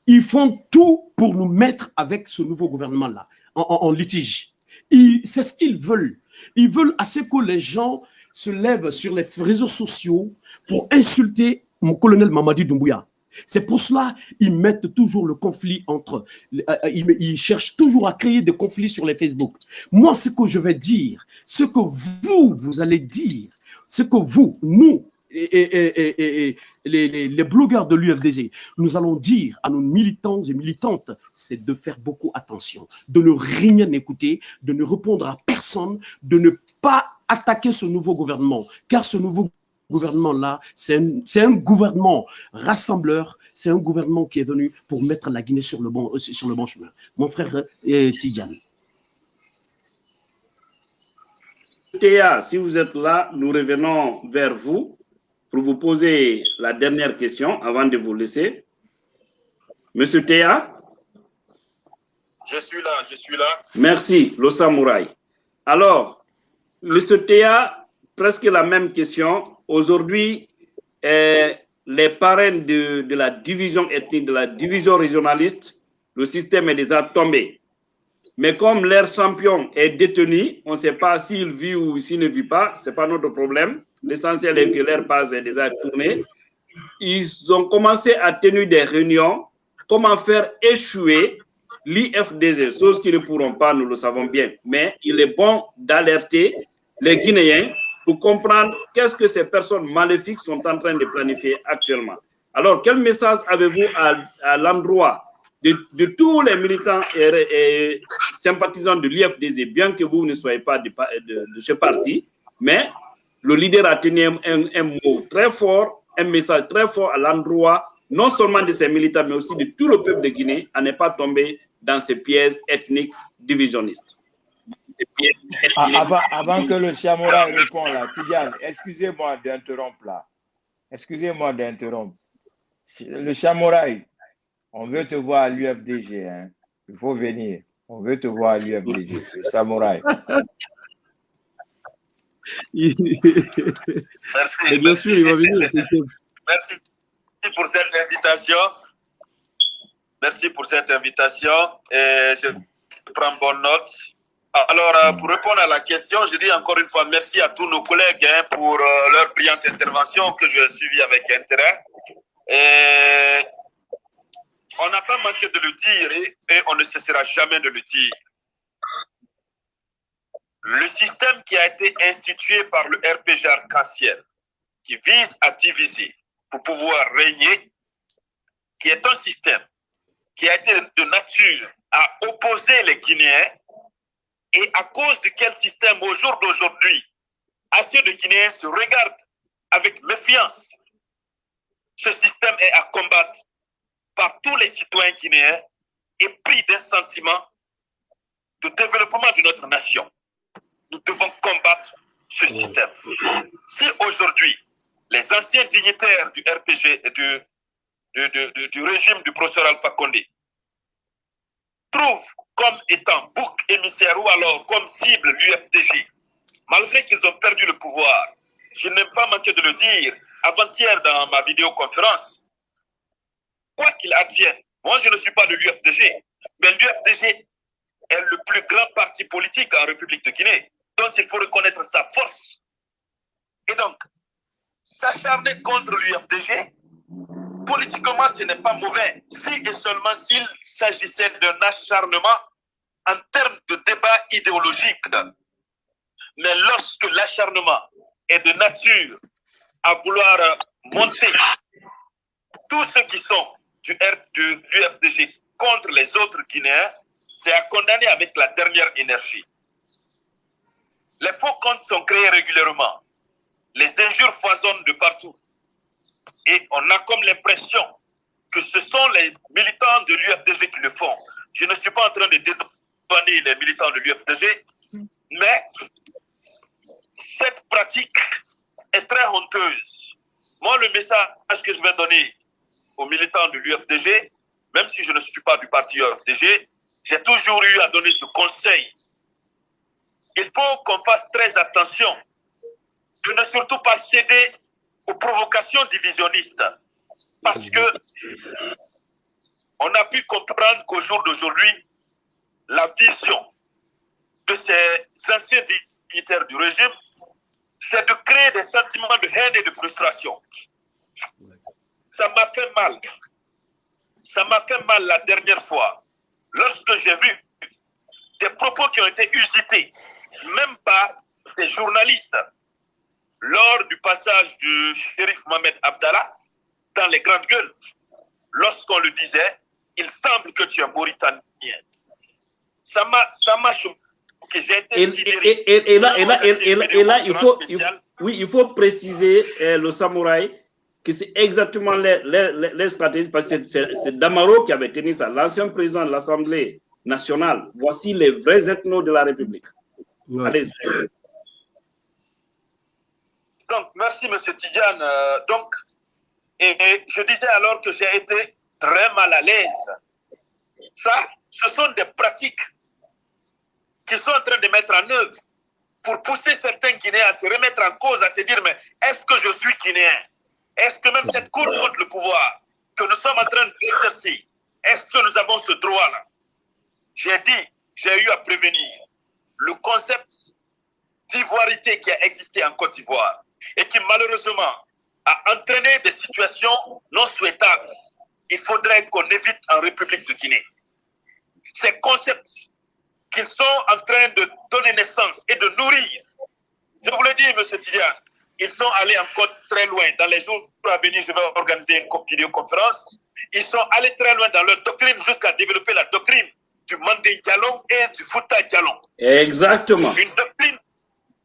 Ils font tout pour nous mettre avec ce nouveau gouvernement-là en, en, litige. C'est ce qu'ils veulent. Ils veulent assez que les gens se lèvent sur les réseaux sociaux pour insulter mon colonel Mamadi Doumbouya. C'est pour cela qu'ils mettent toujours le conflit entre... Ils, ils, cherchent toujours à créer des conflits sur les Facebook. Moi, ce que je vais dire, ce que vous, vous allez dire, ce que vous, nous, et, les, les, blogueurs de l'UFDG, nous allons dire à nos militants et militantes, c'est de faire beaucoup attention, de ne rien écouter, de ne répondre à personne, de ne pas attaquer ce nouveau gouvernement, car ce nouveau gouvernement-là, c'est un, un, gouvernement rassembleur, c'est un gouvernement qui est venu pour mettre la Guinée sur le bon, sur le bon chemin. Mon frère eh, Tidiane. Théa, si vous êtes là, nous revenons vers vous pour vous poser la dernière question avant de vous laisser. Monsieur Théa? Je suis là, je suis là. Merci, le samouraï. Alors, Monsieur Théa, presque la même question. Aujourd'hui, eh, les parrains de, la division ethnique, de la division régionaliste, le système est déjà tombé. Mais comme leur champion est détenu, on ne sait pas s'il vit ou s'il ne vit pas, ce n'est pas notre problème. L'essentiel est que leur base est déjà tournée. Ils ont commencé à tenir des réunions, comment faire échouer l'IFDG, chose qu'ils ne pourront pas, nous le savons bien. Mais il est bon d'alerter les Guinéens comprendre qu'est-ce que ces personnes maléfiques sont en train de planifier actuellement. Alors, quel message avez-vous à, l'endroit de, tous les militants et, sympathisants de l'IFDZ, bien que vous ne soyez pas de, ce parti, mais le leader a tenu un, mot très fort, un message très fort à l'endroit non seulement de ces militants, mais aussi de tout le peuple de Guinée, à ne pas tomber dans ces pièges ethniques divisionnistes. Ah, avant, avant, que le Chamoura réponde là, Tidiane, excusez-moi d'interrompre là. Excusez-moi d'interrompre. Le Chamouraï, on veut te voir à l'UFDG. Hein. Il faut venir. On veut te voir à l'UFDG. Le Samouraï. merci. Et bien sûr, il va venir. Merci pour cette invitation. Merci pour cette invitation. Et je prends bonne note Alors, euh, pour répondre à la question, je dis encore une fois merci à tous nos collègues hein, pour euh, leur brillante intervention que j'ai suivie avec intérêt. On n'a pas manqué de le dire et, et on ne cessera jamais de le dire. Le système qui a été institué par le RPG arc-en-ciel, qui vise à diviser pour pouvoir régner, qui est un système qui a été de nature à opposer les Guinéens et à cause de quel système au jour d'aujourd'hui, assez de Guinéens se regardent avec méfiance. Ce système est à combattre par tous les citoyens guinéens et pris d'un sentiment de développement de notre nation. Nous devons combattre ce système. Si aujourd'hui, les anciens dignitaires du RPG et du, du, du, du régime du professeur Alpha Condé trouvent comme étant bouc émissaire ou alors comme cible l'UFDG, malgré qu'ils ont perdu le pouvoir. Je n'ai pas manqué de le dire avant-hier dans ma vidéoconférence. Quoi qu'il advienne, moi je ne suis pas de l'UFDG, mais l'UFDG est le plus grand parti politique en République de Guinée, dont il faut reconnaître sa force. Et donc, s'acharner contre l'UFDG, politiquement, ce n'est pas mauvais, si et seulement s'il s'agissait d'un acharnement en termes de débat idéologique. Mais lorsque l'acharnement est de nature à vouloir monter tous ceux qui sont du, R, du, FDG contre les autres Guinéens, c'est à condamner avec la dernière énergie. Les faux comptes sont créés régulièrement. Les injures foisonnent de partout. Et on a comme l'impression que ce sont les militants de l'UFDG qui le font. Je ne suis pas en train de dédouaner les militants de l'UFDG, mais cette pratique est très honteuse. Moi, le message que je vais donner aux militants de l'UFDG, même si je ne suis pas du parti UFDG, j'ai toujours eu à donner ce conseil. Il faut qu'on fasse très attention de ne surtout pas céder aux provocations divisionnistes. Parce que on a pu comprendre qu'au jour d'aujourd'hui, la vision de ces anciens dignitaires du régime, c'est de créer des sentiments de haine et de frustration. Ça m'a fait mal. Ça m'a fait mal la dernière fois, lorsque j'ai vu des propos qui ont été usités, même par des journalistes, lors du passage du shérif Mohamed Abdallah dans les grandes gueules, lorsqu'on le disait, il semble que tu es mauritanien. Ça m'a, ça m'a choqué. J'ai été Et, sidéré. et- et- et là, et là, et- et là- et là, il faut, il oui, il faut préciser euh, le samouraï que c'est exactement les, les, les- les stratégies, parce que c'est- c'est c'est Damaro qui avait tenu ça, l'ancien président de l'Assemblée nationale. Voici les vrais ethnos de la République. Ouais. Allez-y. Donc, merci, M. Tidiane. Euh, donc, je disais alors que j'ai été très mal à l'aise. Ça, ce sont des pratiques qu'ils sont en train de mettre en œuvre pour pousser certains Guinéens à se remettre en cause, à se dire, mais est-ce que je suis Guinéen? Est-ce que même cette course contre le pouvoir que nous sommes en train d'exercer, est-ce que nous avons ce droit-là? J'ai dit, j'ai eu à prévenir le concept d'ivoirité qui a existé en Côte d'Ivoire et qui malheureusement a entraîné des situations non souhaitables. Il faudrait qu'on évite en République de Guinée. Ces concepts qu'ils sont en train de donner naissance et de nourrir. Je vous le dis, M. Tidiane, ils sont allés encore très loin. Dans les jours à venir, je vais organiser une co- vidéoconférence. Ils sont allés très loin dans leur doctrine jusqu'à développer la doctrine du Mandé Dialong et du Fouta Dialong Exactement. une doctrine,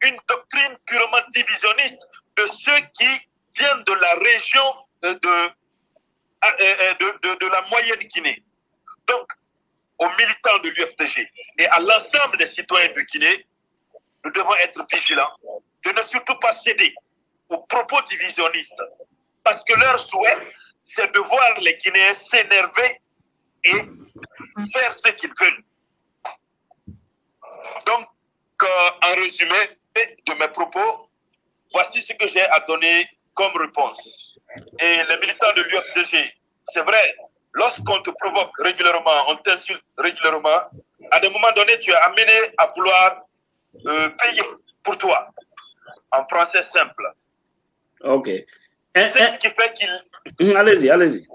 une doctrine purement divisionniste de ceux qui viennent de la région euh, de, euh, euh, de, de- de la moyenne Guinée. Donc, aux militants de l'UFDG et à l'ensemble des citoyens de Guinée, nous devons être vigilants de ne surtout pas céder aux propos divisionnistes. Parce que leur souhait, c'est de voir les Guinéens s'énerver et faire ce qu'ils veulent. Donc, euh, en résumé de mes propos, voici ce que j'ai à donner comme réponse. Et les militants de l'UFDG, c'est vrai, lorsqu'on te provoque régulièrement, on t'insulte régulièrement, à des moments donnés, tu es amené à vouloir euh, payer pour toi. En français simple. Ok. Ce qui fait qu'il. Allez-y, allez-y.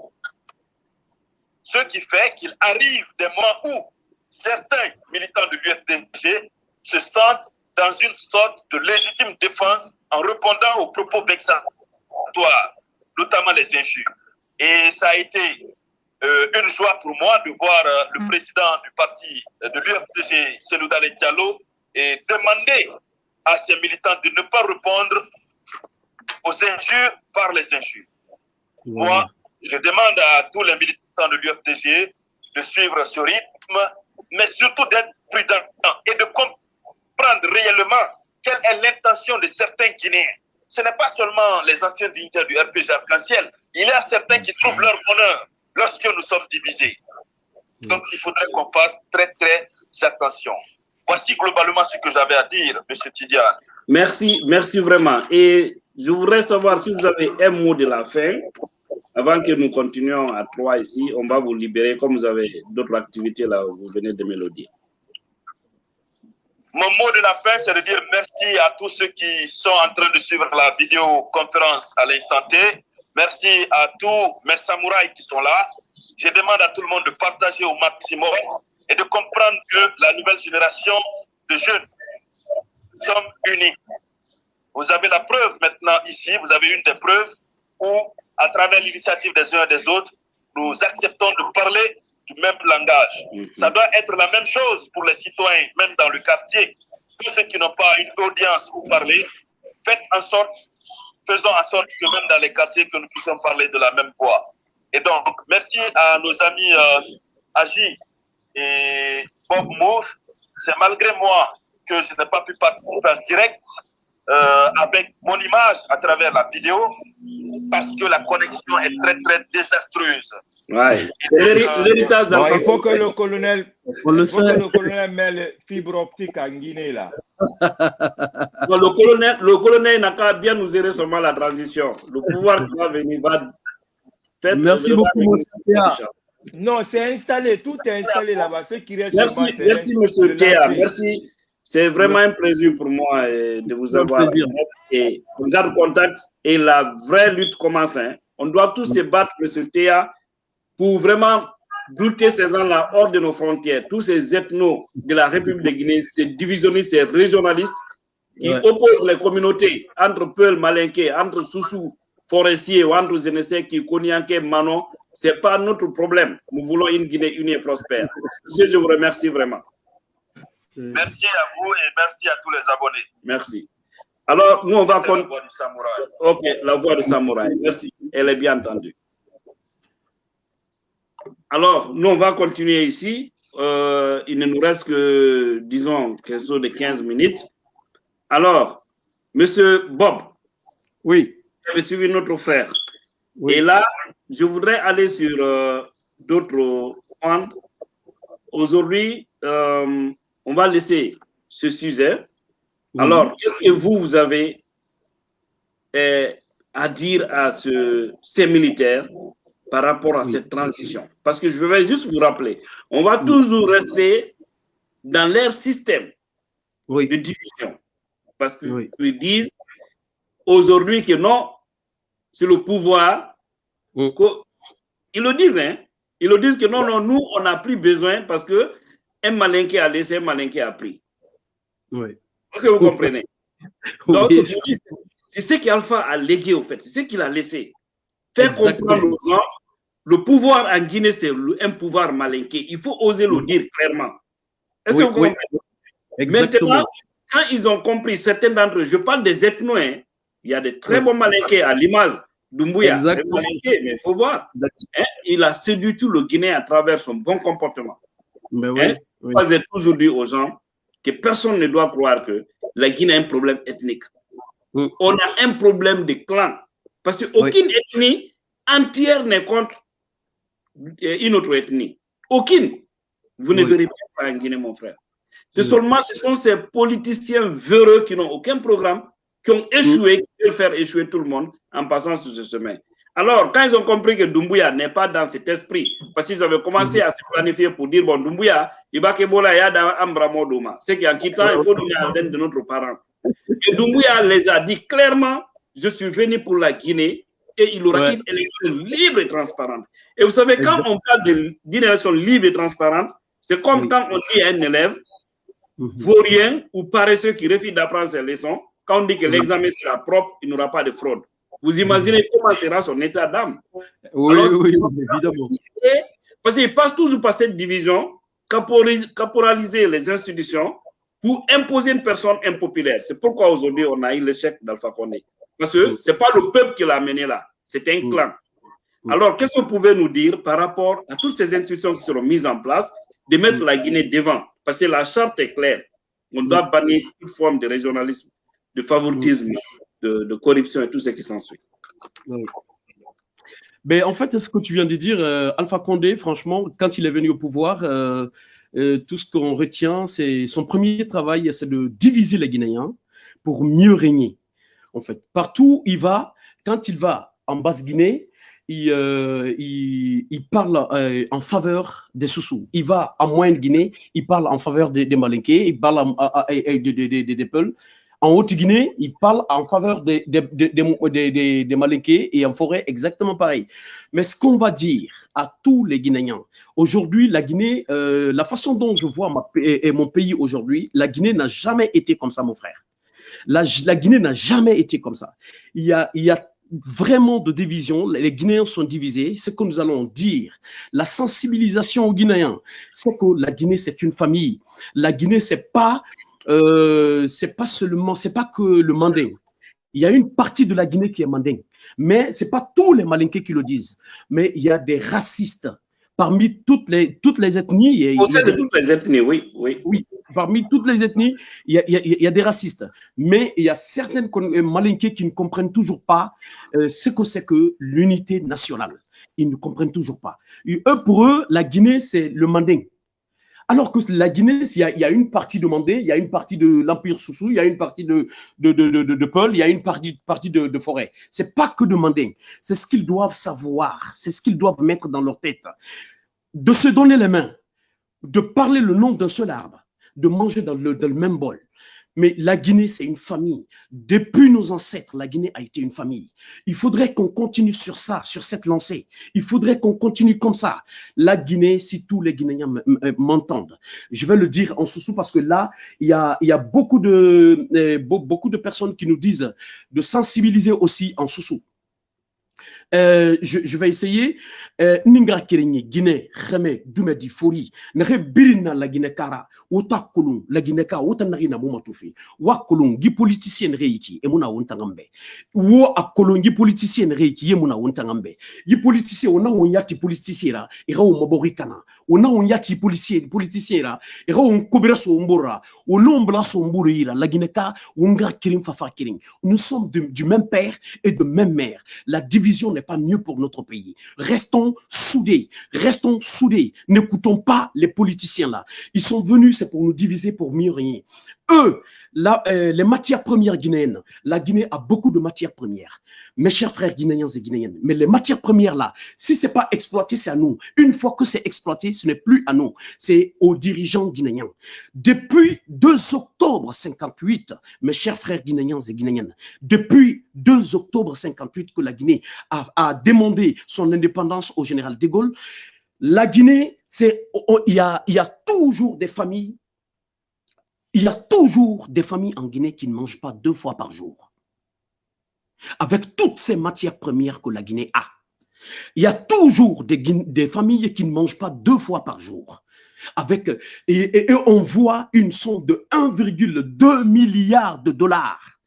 Ce qui fait qu'il arrive des moments où certains militants de l'UFDG se sentent dans une sorte de légitime défense en répondant aux propos vexatoires, notamment les injures. Et ça a été euh, une joie pour moi de voir euh, le président du parti euh, de l'UFDG, Seloudale Diallo, et demander à ses militants de ne pas répondre aux injures par les injures. Moi, je demande à tous les militants de l'UFDG de suivre ce rythme, mais surtout d'être prudents et de comprendre réellement quelle est l'intention de certains Guinéens. Ce n'est pas seulement les anciens dignitaires du RPG Arc-en-Ciel, il y a certains qui trouvent leur bonheur lorsque nous sommes divisés. Donc, il faudrait qu'on fasse très, très attention. Voici globalement ce que j'avais à dire, M. Tidiane. Merci, merci vraiment. Et je voudrais savoir si vous avez un mot de la fin. Avant que nous continuions à trois ici, on va vous libérer comme vous avez d'autres activités là, vous venez de mélodier. Mon mot de la fin, c'est de dire merci à tous ceux qui sont en train de suivre la vidéoconférence à l'instant T. Merci à tous mes samouraïs qui sont là. Je demande à tout le monde de partager au maximum et de comprendre que la nouvelle génération de jeunes sommes unis. Vous avez la preuve maintenant ici, vous avez une des preuves où, à travers l'initiative des uns et des autres, nous acceptons de parler du même langage. Mhm. Ça doit être la même chose pour les citoyens, même dans le quartier. Tous ceux qui n'ont pas une audience pour parler, faites en sorte, faisons en sorte que même dans les quartiers, que nous puissions parler de la même voix. Et donc, merci à nos amis euh, Agi et Bob Moore. C'est malgré moi que je n'ai pas pu participer en direct euh, avec mon image à travers la vidéo parce que la connexion est très très désastreuse. Ouais. L'héritage bon, Il faut que le colonel, faut le que le colonel mette le fibre optique en Guinée là. bon, le colonel, le colonel n'a qu'à bien nous aider seulement la transition. Le pouvoir qui va venir va faire. Merci beaucoup, monsieur Non, c'est installé, tout est installé là-bas. Ce qui reste merci, merci, monsieur Théa. Merci. C'est vraiment un plaisir pour moi euh, de vous avoir. Et on garde contact et la vraie lutte commence. Hein. On doit tous se battre, M. Théa, pour vraiment buter ces gens-là hors de nos frontières. Tous ces ethnos de la République de Guinée, ces divisionnistes, ces régionalistes qui opposent les communautés entre Peul, Malinké, entre Soussou, Forestier ou entre Zénessé, qui Manon. Ce n'est pas notre problème. Nous voulons une Guinée unie et prospère. Je vous remercie vraiment. Merci à vous et merci à tous les abonnés. Merci. Alors, nous, on va... La voix du samouraï. Ok, la voix du samouraï. Merci. Elle est bien entendue. Alors, nous, on va continuer ici. Euh, il ne nous reste que, disons, quelque chose de 15 minutes. Alors, Monsieur Bob. Oui. Vous avez suivi notre frère. Et là, je voudrais aller sur euh, d'autres points. Aujourd'hui, euh, on va laisser ce sujet. Alors, qu'est-ce que vous, vous avez eh, à dire à ce, ces militaires par rapport à cette transition? Parce que je vais juste vous rappeler, on va toujours rester dans leur système de division. Parce qu'ils disent aujourd'hui que non, c'est le pouvoir. Ils le disent, hein? Ils le disent que non, non, nous, on n'a plus besoin parce que un malin qui a laissé, un malin qui a pris. Oui. Est-ce que vous comprenez? Donc, c'est ce qu'Alpha a légué, au fait. C'est ce qu'il a laissé. Faire comprendre aux gens, le pouvoir en Guinée, c'est un pouvoir malinqué. Il faut oser le dire clairement. Est-ce que vous comprenez? Maintenant, quand ils ont compris, certains d'entre eux, je parle des ethnos, hein. il y a des très bons malinqués à l'image d'Umbuya, mais il faut voir. Hein, il a séduit tout le Guinée à travers son bon comportement. Mais oui. Moi, j'ai toujours dit aux gens que personne ne doit croire que la Guinée a un problème ethnique. Mm. On a un problème de clan. Parce qu'aucune ethnie entière n'est contre euh, une autre ethnie. Aucune. Vous ne verrez pas en Guinée, mon frère. C'est seulement, ce sont ces politiciens véreux qui n'ont aucun programme, qui ont échoué, qui veulent faire échouer tout le monde en passant sur ce chemin. Alors, quand ils ont compris que Doumbouya n'est pas dans cet esprit, parce qu'ils avaient commencé à se planifier pour dire, bon, Doumbouya, il va que Bola Yada Ambramodoma. C'est qu'en quittant, il faut donner à de notre parent. Et Doumbouya les a dit clairement, je suis venu pour la Guinée et il aura une élection libre et transparente. Et vous savez, quand on parle d'une élection libre et transparente, c'est comme quand on dit à un élève, mhm. vaurien ou paresseux qui refuse d'apprendre ses leçons, quand on dit que l'examen sera propre, il n'y aura pas de fraude. Vous imaginez mhm. comment sera son état d'âme Oui, oui, évidemment. Parce qu'il passe toujours par cette division, caporaliser les institutions pour imposer une personne impopulaire. C'est pourquoi aujourd'hui on a eu l'échec d'Alpha Condé. Parce que mm. ce n'est pas le peuple qui l'a amené là, c'est un mm. clan. Mm. Alors, qu'est-ce que vous pouvez nous dire par rapport à toutes ces institutions qui seront mises en place, de mettre la Guinée devant? Parce que la charte est claire. On doit bannir toute forme de régionalisme, de favoritisme, de, corruption et tout ce qui s'ensuit. Mais en fait, ce que tu viens de dire, euh, Alpha Condé, franchement, quand il est venu au pouvoir, euh, euh, tout ce qu'on retient, c'est son premier travail, c'est de diviser les Guinéens pour mieux régner en fait. Partout où il va, quand il va en Basse-Guinée, il, il, parle en faveur des Soussous. Il va en Moyenne-Guinée, il parle en faveur des, des Malinqués, il parle en, des, Peuls. En Haute-Guinée, il parle en faveur des, des, Malinqués et en forêt, exactement pareil. Mais ce qu'on va dire à tous les Guinéens, aujourd'hui, la Guinée, euh, la façon dont je vois mon pays aujourd'hui, la Guinée n'a jamais été comme ça, mon frère. La, Guinée n'a jamais été comme ça. Il y a, il y a vraiment de division. Les Guinéens sont divisés. Ce que nous allons dire, la sensibilisation aux Guinéens, c'est que la Guinée, c'est une famille. La Guinée, c'est pas, euh, c'est pas seulement, c'est pas que le mandin. Il y a une partie de la Guinée qui est mandin. Mais c'est pas tous les malinqués qui le disent. Mais il y a des racistes parmi toutes les, toutes les ethnies. Au sein de toutes les ethnies, oui. Oui, oui parmi toutes les ethnies, il y, a, il y a, des racistes. Mais il y a certaines malinqués qui ne comprennent toujours pas euh, ce que c'est que l'unité nationale. Ils ne comprennent toujours pas. eux, pour eux, la Guinée, c'est le mandin. Alors que la Guinée, il y, a, une partie de Mandé, il y a une partie de l'Empire Soussou, il y a une partie de, de, il y a une partie, de, de Forêt. C'est pas que de Mandé. C'est ce qu'ils doivent savoir. C'est ce qu'ils doivent mettre dans leur tête de se donner les mains, de parler le nom d'un seul arbre, de manger dans le, même bol. Mais la Guinée, c'est une famille. Depuis nos ancêtres, la Guinée a été une famille. Il faudrait qu'on continue sur ça, sur cette lancée. Il faudrait qu'on continue comme ça. La Guinée, si tous les Guinéens m'entendent, je vais le dire en sous parce que là, il y a, il y a beaucoup, de, euh, beaucoup de personnes qui nous disent de sensibiliser aussi en sous-sous. Euh, je, je, vais essayer. Euh, Ningra Kiringi, Guinée, Kheme, Dumedi, Fori, Nere Birina la Guinée Kara, Ota Kolum, la Guinée Kara, Ota Narina Moumatufi, Wa Kolum, Gi politicien Reiki, Emuna Wontangambe, Wo a Kolum, Gi politicien Reiki, Yemuna Wontangambe, Gi politicien, Ona Wonyati politicien, Ira Maborikana, Ona Wonyati politicien, politicien, Ira Kobira Sombora, Onombla Sombourira, la Guinée Kara, Wonga Kirin Fafa Kirin. Nous sommes du même père et de même mère. La division n'est pas mieux pour notre pays. Restons soudés, restons soudés. N'écoutons pas les politiciens là. Ils sont venus, c'est pour nous diviser, pour mieux régner. Eux, euh, les matières premières guinéennes, la Guinée a beaucoup de matières premières mes chers frères guinéens et guinéennes. Mais les matières premières là, si c'est pas exploité, c'est à nous. Une fois que c'est exploité, ce n'est plus à nous, c'est aux dirigeants guinéens. Depuis 2 octobre 58, mes chers frères guinéens et guinéennes, depuis 2 octobre 58 que la Guinée a, demandé son indépendance au général de Gaulle, la Guinée, c'est il y il y a toujours des familles il y a toujours des familles en Guinée qui ne mangent pas deux fois par jour avec toutes ces matières premières que la Guinée a. Il y a toujours des, familles qui ne mangent pas deux fois par jour. Avec, et, on voit une somme de 1,2 milliard de dollars.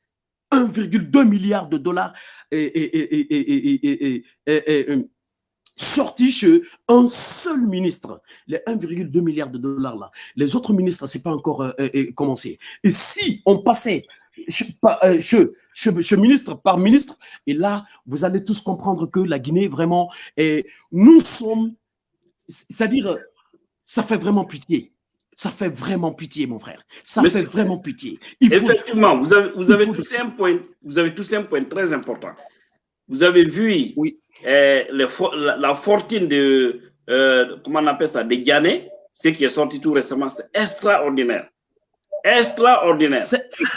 1,2 milliard de dollars et, sorti chez un seul ministre. Les 1,2 milliard de dollars là. Les autres ministres, c'est pas encore euh, euh, commencé. Et si on passait euh, je, ministre par ministre. Et là, vous allez tous comprendre que la Guinée, vraiment, et nous sommes, c'est-à-dire, ça fait vraiment pitié. Ça fait vraiment pitié, mon frère. Ça fait vraiment pitié. effectivement, vous avez, vous, avez tous un point, vous avez tous un point très important. Vous avez vu oui. Eh, la, la, fortune de, euh, comment on appelle ça, de ce qui est sorti tout récemment, c'est extraordinaire. Extraordinaire.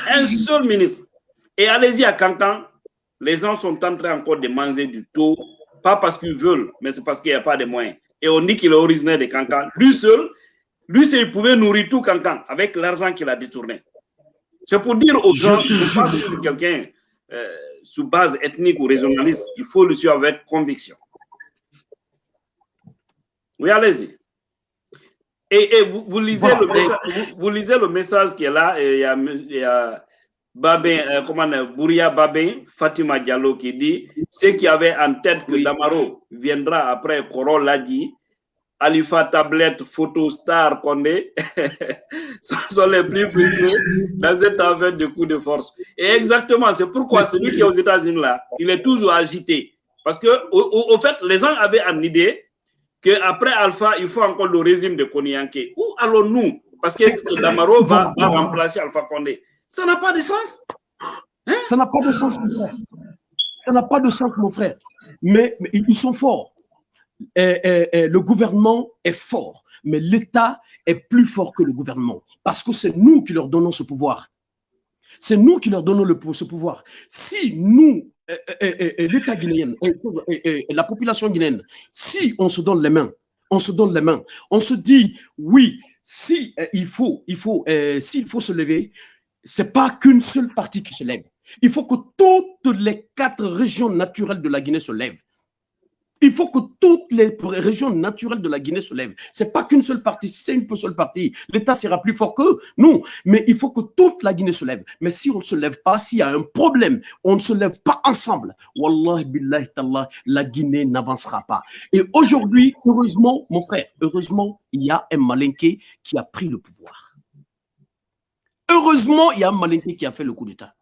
Un seul ministre. Et allez-y à Cancan, les gens sont en train encore de manger du taux, pas parce qu'ils veulent, mais c'est parce qu'il n'y a pas de moyens. Et on dit qu'il est originaire de Cancan. Lui seul, lui seul, il pouvait nourrir tout Cancan avec l'argent qu'il a détourné. C'est pour dire aux gens, ne pas sur quelqu'un euh, sous base ethnique ou régionaliste, il faut le suivre avec conviction. Oui, allez-y. Et, vous, lisez le message, vous, lisez le message qui est là, et il y a, il y a Babin, euh, comment Bouria Babin, Fatima Diallo qui dit ce qui avait en tête que Damaro viendra après Corol l'a dit, Alifa Tablette, Photo Star Condé sont les plus frustrés dans cette affaire de coup de force. Et exactement, c'est pourquoi celui qui est aux États-Unis là, il est toujours agité. Parce que, au, fait, les gens avaient une idée qu'après Alpha, il faut encore le régime de Konyanke. Où allons-nous? Parce que Damaro va, remplacer Alpha Condé. Ça n'a pas de sens. Hein? Ça n'a pas de sens, mon frère. Ça n'a pas de sens, mon frère. mais ils sont forts le gouvernement est fort, mais l'État est plus fort que le gouvernement parce que c'est nous qui leur donnons ce pouvoir. C'est nous qui leur donnons ce pouvoir. Si nous, l'État guinéen, la population guinéenne, si on se donne les mains, on se donne les mains, on se dit oui, si il faut, il faut, s'il faut se lever, c'est pas qu'une seule partie qui se lève. Il faut que toutes les quatre régions naturelles de la Guinée se lèvent. Il faut que toutes les régions naturelles de la Guinée se lèvent. Ce n'est pas qu'une seule partie. C'est une seule partie, l'État sera plus fort que nous. Mais il faut que toute la Guinée se lève. Mais si on ne se lève pas, s'il y a un problème, on ne se lève pas ensemble, Wallah billahi tallah, la Guinée n'avancera pas. Et aujourd'hui, heureusement, mon frère, heureusement, il y a un malinqué qui a pris le pouvoir. Heureusement, il y a un malinqué qui a fait le coup d'État.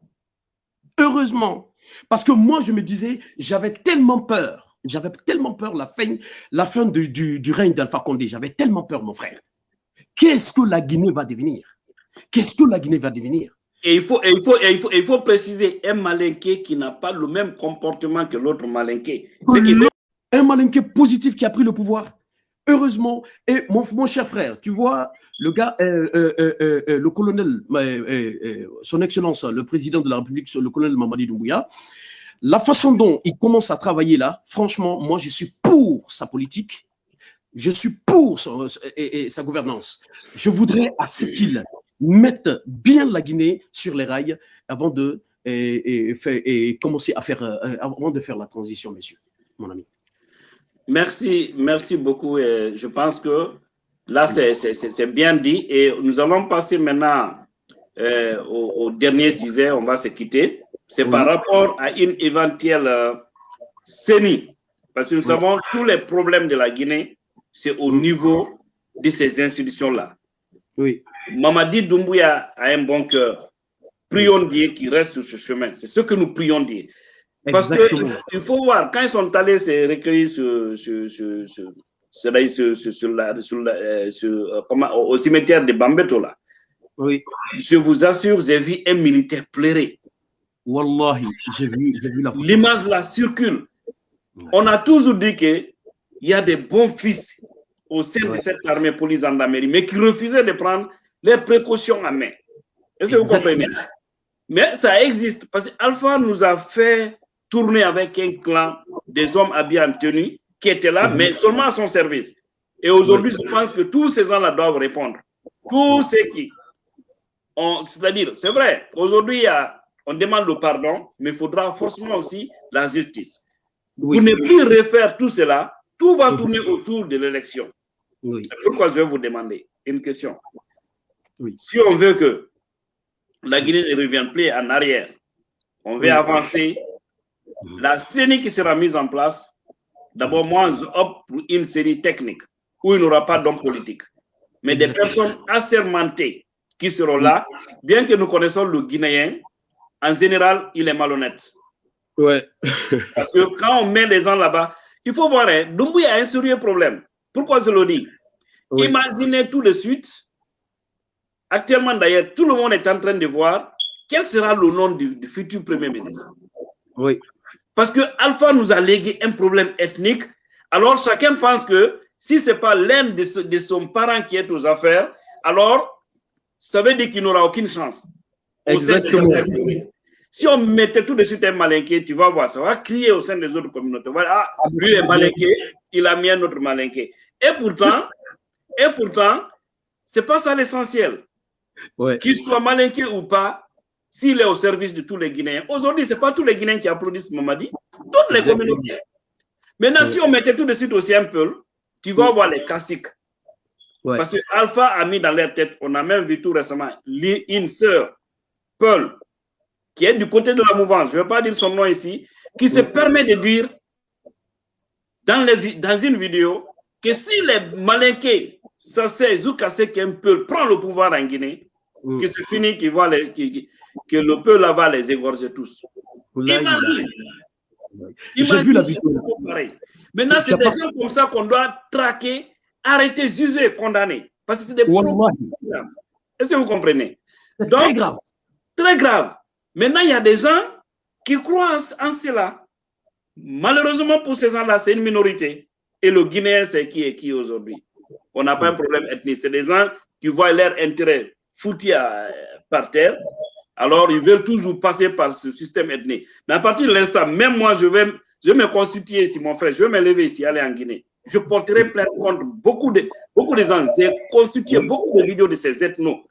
Heureusement. Parce que moi, je me disais, j'avais tellement peur j'avais tellement peur la fin, la fin du, du, règne d'Alpha Condé. J'avais tellement peur, mon frère. Qu'est-ce que la Guinée va devenir? Qu'est-ce que la Guinée va devenir? Et il, faut, il, faut, il, faut, il faut préciser un malinqué qui n'a pas le même comportement que l'autre malinqué. Un malinqué positif qui a pris le pouvoir. Heureusement, et mon, mon cher frère, tu vois, le gars, euh, euh, euh, le colonel, son excellence, le président de la République, le colonel Mamadi Doumbouya, la façon dont il commence à travailler là, franchement, moi, je suis pour sa politique. Je suis pour sa gouvernance. Je voudrais à ce qu'il mette bien la Guinée sur les rails avant de commencer à faire, euh, avant de faire la transition, messieurs, mon ami. Merci, merci beaucoup. Je pense que là, c'est bien dit. Et nous allons passer maintenant euh, au, au, dernier sujet. On va se quitter c'est par rapport à une éventuelle euh, CENI. Parce que nous savons tous les problèmes de la Guinée, c'est au niveau de ces institutions-là. Oui. Mamadi Doumbouya a un bon cœur. Prions Dieu qui reste sur ce chemin. C'est ce que nous prions Dieu. Parce qu'il faut voir, quand ils sont allés se recueillir sur, sur, sur, sur, au cimetière de Bambeto, là, oui. je vous assure, j'ai vu un militaire pleurer. Wallahi, j'ai vu, vu la L'image là circule. On a toujours dit qu'il y a des bons fils au sein de cette armée police en Amérique, mais qui refusaient de prendre les précautions à main. Est-ce que vous comprenez? Mais ça existe parce qu'Alpha nous a fait tourner avec un clan des hommes habillés en tenue qui étaient là, mais seulement à son service. Et aujourd'hui, je pense que tous ces gens-là doivent répondre. Tous ceux qui c'est-à-dire, c'est vrai, aujourd'hui, on demande le pardon, mais il faudra forcément aussi la justice. Pour ne plus refaire tout cela, tout va tourner autour de l'élection. Pourquoi je vais vous demander une question. Si on veut que la Guinée ne revienne plus en arrière, on veut avancer, la CENI qui sera mise en place, d'abord, moi, je opte pour une série technique où il n'y aura pas d'hommes politiques, mais des personnes assermentées qui seront là, bien que nous connaissons le Guinéen, en général, il est malhonnête. Ouais. Parce que quand on met les gens là-bas, il faut voir, hein, a un sérieux problème. Pourquoi je le dis? Imaginez tout de suite, actuellement d'ailleurs, tout le monde est en train de voir quel sera le nom du, futur Premier ministre. Oui. Parce que Alpha nous a légué un problème ethnique. Alors chacun pense que si ce n'est pas l'un de, de, son parent qui est aux affaires, alors ça veut dire qu'il n'aura aucune chance. Exactement. Si on mettait tout de suite un malinqué, tu vas voir, ça va crier au sein des autres communautés. Voilà, ah, lui est malinqué, il a mis un autre malinqué. Et pourtant, et pourtant, c'est pas ça l'essentiel. Ouais. Qu'il soit malinqué ou pas, s'il est au service de tous les Guinéens. Aujourd'hui, ce n'est pas tous les Guinéens qui applaudissent Mamadi, toutes les communautés. Maintenant, si on mettait tout de suite aussi un peu, tu vas voir les classiques. Ouais. Parce que Alpha a mis dans leur tête, on a même vu tout récemment, une sœur, Paul, qui est du côté de la mouvance, je ne vais pas dire son nom ici, qui se permet de dire dans, les vi- dans une vidéo que si les malinqués, ça c'est Zoukase qui un peu prend le pouvoir en Guinée, Mm. que c'est fini, qu'il va les- qui- qui- que le peuple là va les égorger tous. Là, Imagine. J'ai vu la vidéo. pareil. Maintenant, c'est des gens comme ça qu'on doit traquer, arrêter, juger, condamner. Parce que c'est des problèmes graves. Est-ce que vous comprenez? Donc, très grave. Très grave. Maintenant, il y a des gens qui croient en, en cela. Malheureusement, pour ces gens-là, c'est une minorité. Et le Guinéen, c'est qui est qui aujourd'hui? On n'a pas un problème ethnique. C'est des gens qui voient leur intérêt foutu à- par terre. Alors, ils veulent toujours passer par ce système ethnique. Mais à partir de l'instant, même moi, je vais, je vais me constituer ici, mon frère. Je vais me lever ici, aller en Guinée. Je porterai plainte contre beaucoup de, beaucoup de gens. J'ai constitué beaucoup de vidéos de ces ethnos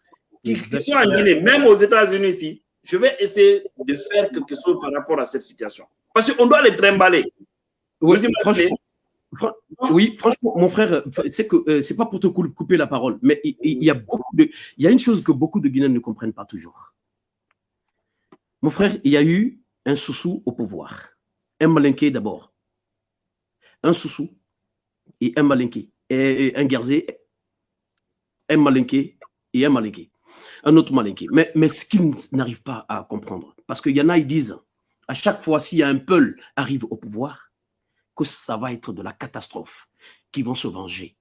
qui, qui sont en Guinée, même aux États-Unis ici. Je vais essayer de faire quelque chose par rapport à cette situation. Parce qu'on doit les trimballer. Imaginez? franchement, fran- oui, franchement, mon frère, c'est que euh, c'est pas pour te cou- couper la parole, mais il y a beaucoup de, il y a une chose que beaucoup de Guinéens ne comprennent pas toujours. Mon frère, il y a eu un soussou au pouvoir, un malinqué d'abord, un soussou et un malinqué, et, un guerzé, un malinqué et un malinqué, un autre malinqué. Mais, mais ce qu'ils n'arrivent pas à comprendre, parce qu'il y en a, ils disent, à chaque fois, s'il y a un peul arrive au pouvoir, que ça va être de la catastrophe, qu'ils vont se venger.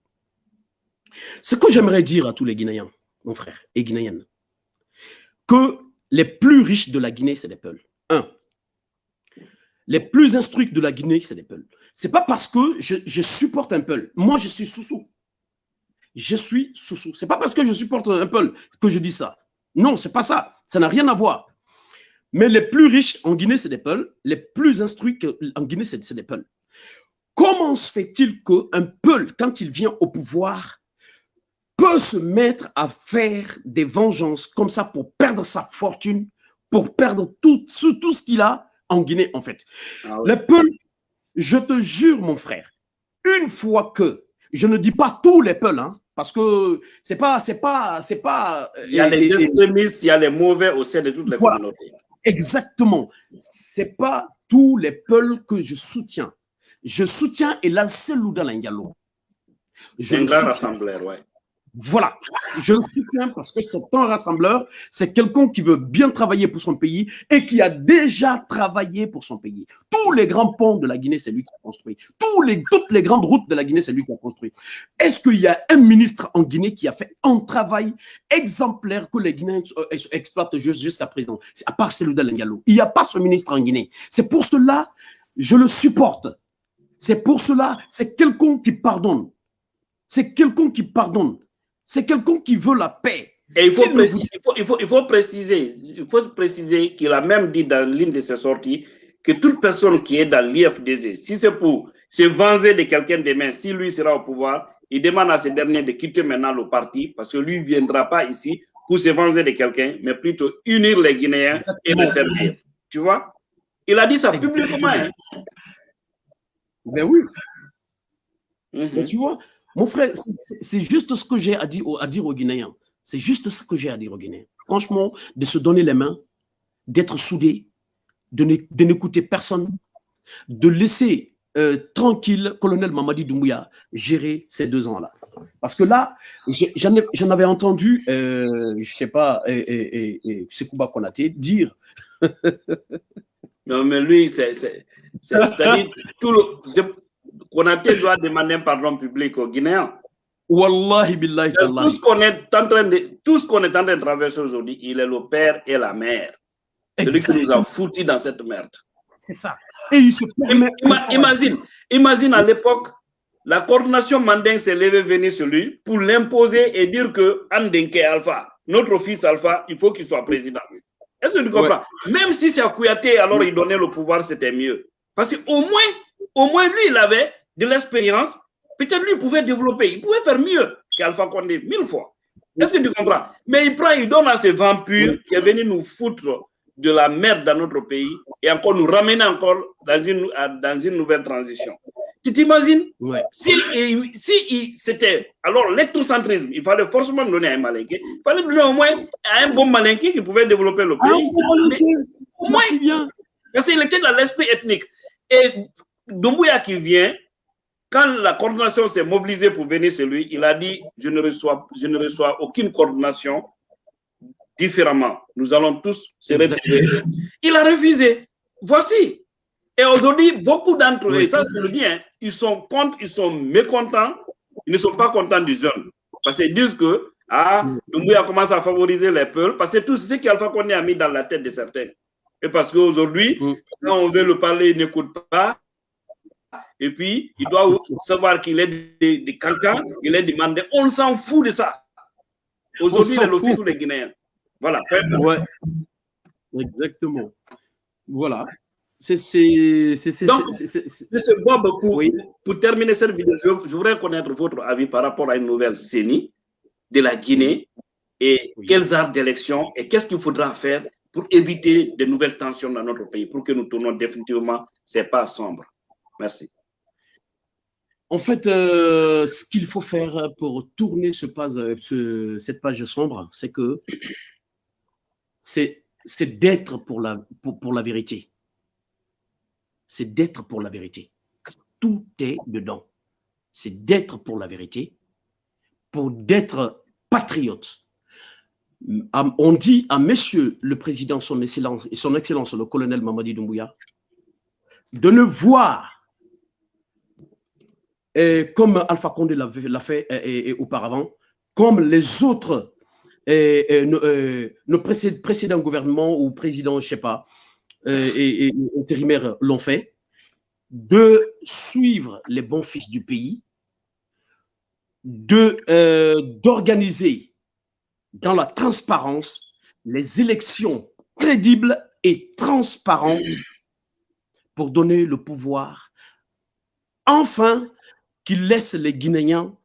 Ce que j'aimerais dire à tous les Guinéens, mon frère, et Guinéennes, que les plus riches de la Guinée, c'est les Peuls. Un. Les plus instruits de la Guinée, c'est les Peuls. C'est pas parce que je, je supporte un Peul. Moi, je suis sous-sous. Je suis sous-sous. C'est pas parce que je supporte un Peul que je dis ça. Non, c'est pas ça. Ça n'a rien à voir. Mais les plus riches en Guinée, c'est des Peuls. Les plus instruits en Guinée, c'est des Peuls. Comment se fait-il qu'un Peul, quand il vient au pouvoir, peut se mettre à faire des vengeances comme ça pour perdre sa fortune, pour perdre tout, ce qu'il a en Guinée, en fait? Ah. Les Peuls, je te jure, mon frère, une fois que, je ne dis pas tous les Peuls, hein, parce que c'est pas, c'est pas, c'est pas. Il y a les extrémistes, il y a les mauvais au sein de toutes les Voilà. communautés. Exactement. C'est pas tous les Peuls que je soutiens. Je soutiens Elan Selouda Lingalo. Je C'est un le grand soutiens. rassembleur, ouais. Voilà, je le soutiens parce que c'est un rassembleur, c'est quelqu'un qui veut bien travailler pour son pays et qui a déjà travaillé pour son pays. Tous les grands ponts de la Guinée, c'est lui qui a construit. Toutes les grandes routes de la Guinée, c'est lui qui a construit. Est-ce qu'il y a un ministre en Guinée qui a fait un travail exemplaire que les Guinéens euh, ex- exploitent jusqu'à présent, à part celui Ngalo Il n'y a pas ce ministre en Guinée. C'est pour cela, je le supporte. C'est pour cela, c'est quelqu'un qui pardonne. C'est quelqu'un qui pardonne. C'est quelqu'un qui veut la paix. Et il faut, préciser, il, faut, il, faut, il faut préciser, il faut préciser qu'il a même dit dans l'une de ses sorties que toute personne qui est dans l'IFDZ, si c'est pour se venger de quelqu'un demain, si lui sera au pouvoir, il demande à ce dernier de quitter maintenant le parti parce que lui ne viendra pas ici pour se venger de quelqu'un, mais plutôt unir les Guinéens et les servir. Tu vois? Il a dit ça publiquement. hein. Ben oui. Mhm. Mais tu vois, mon frère, c'est- juste ce que j'ai à dire, aux- Guinéens. C'est juste ce que j'ai à dire aux Guinéens. Franchement, de se donner les mains, d'être soudés, de n'é- de n'écouter personne, de laisser euh, tranquille colonel Mamadi Doumbouya gérer ces deux ans-là. Parce que là, j'en ai- j'en avais entendu, euh, je sais pas, et, et, et, Sekouba Konaté dire Non, mais lui, c'est. c'est- tout le. C'est- Konaté doit demander un pardon public aux Guinéens. Wallahi billahi Tout tallahi. ce qu'on est en train de, tout ce qu'on est en train de traverser aujourd'hui, il est le père et la mère. Celui qui nous a foutus dans cette merde. C'est ça. Et il se imagine, imagine à l'époque, la coordination Manding s'est levée venir sur lui pour l'imposer et dire que Andenke Alpha, notre fils Alpha, il faut qu'il soit président. Est-ce que tu comprends? Même si c'est à Kouyaté, alors il donnait le pouvoir, c'était mieux. Parce qu'au moins, au moins lui, il avait de l'expérience. Peut-être lui pouvait développer, il pouvait faire mieux qu'Alpha Condé, mille fois. Est-ce que tu comprends? Mais il prend, il donne à ces vampires qui est venu nous foutre de la merde dans notre pays et encore nous ramener encore dans une, dans une nouvelle transition. Tu t'imagines? Si, si c'était alors l'électrocentrisme, il fallait forcément donner à un malinqué, il fallait donner au moins à un bon malinqué qui pouvait développer le pays. au moins. Parce qu'il était dans l'esprit ethnique. Et Doumbouya qui vient, quand la coordination s'est mobilisée pour venir chez lui, il a dit je ne reçois, je ne reçois aucune coordination différemment. Nous allons tous se réveiller. Il a refusé. Voici. Et aujourd'hui, beaucoup d'entre eux, et ça je le dis, hein, ils sont contre, ils sont mécontents, ils ne sont pas contents du jeune. Parce qu'ils disent que ah, a commencé à favoriser les peuples, parce que tout ce qu'Alpha Condé a mis dans la tête de certains. Et parce qu'aujourd'hui, mm. quand on veut le parler, il n'écoute pas. Et puis, il doit savoir qu'il est de, quelqu'un, il est demandé. On s'en fout de ça. Aujourd'hui, il est l'office des Guinéens. Voilà. Ouais. Exactement. Voilà. C'est. M. Bob, pour, pour terminer cette vidéo, je voudrais connaître votre avis par rapport à une nouvelle CENI de la Guinée et quels arts d'élection et qu'est-ce qu'il faudra faire pour éviter de nouvelles tensions dans notre pays, pour que nous tournons définitivement ces pas sombres. Merci. En fait, euh, ce qu'il faut faire pour tourner ce, cette page sombre, c'est que c'est d'être pour la, pour, la vérité. C'est d'être pour la vérité. Tout est dedans. C'est d'être pour la vérité, pour d'être patriote. On dit à monsieur le président, son excellence, et son excellence, le colonel Mamadi Doumbouya, de ne voir, comme Alpha Condé l'a fait auparavant, comme les autres nos, précédents gouvernements ou présidents, je ne sais pas, et, intérimaires l'ont fait, de suivre les bons fils du pays, d'organiser dans la transparence les élections crédibles et transparentes pour donner le pouvoir, enfin, qu'ils laissent les Guinéens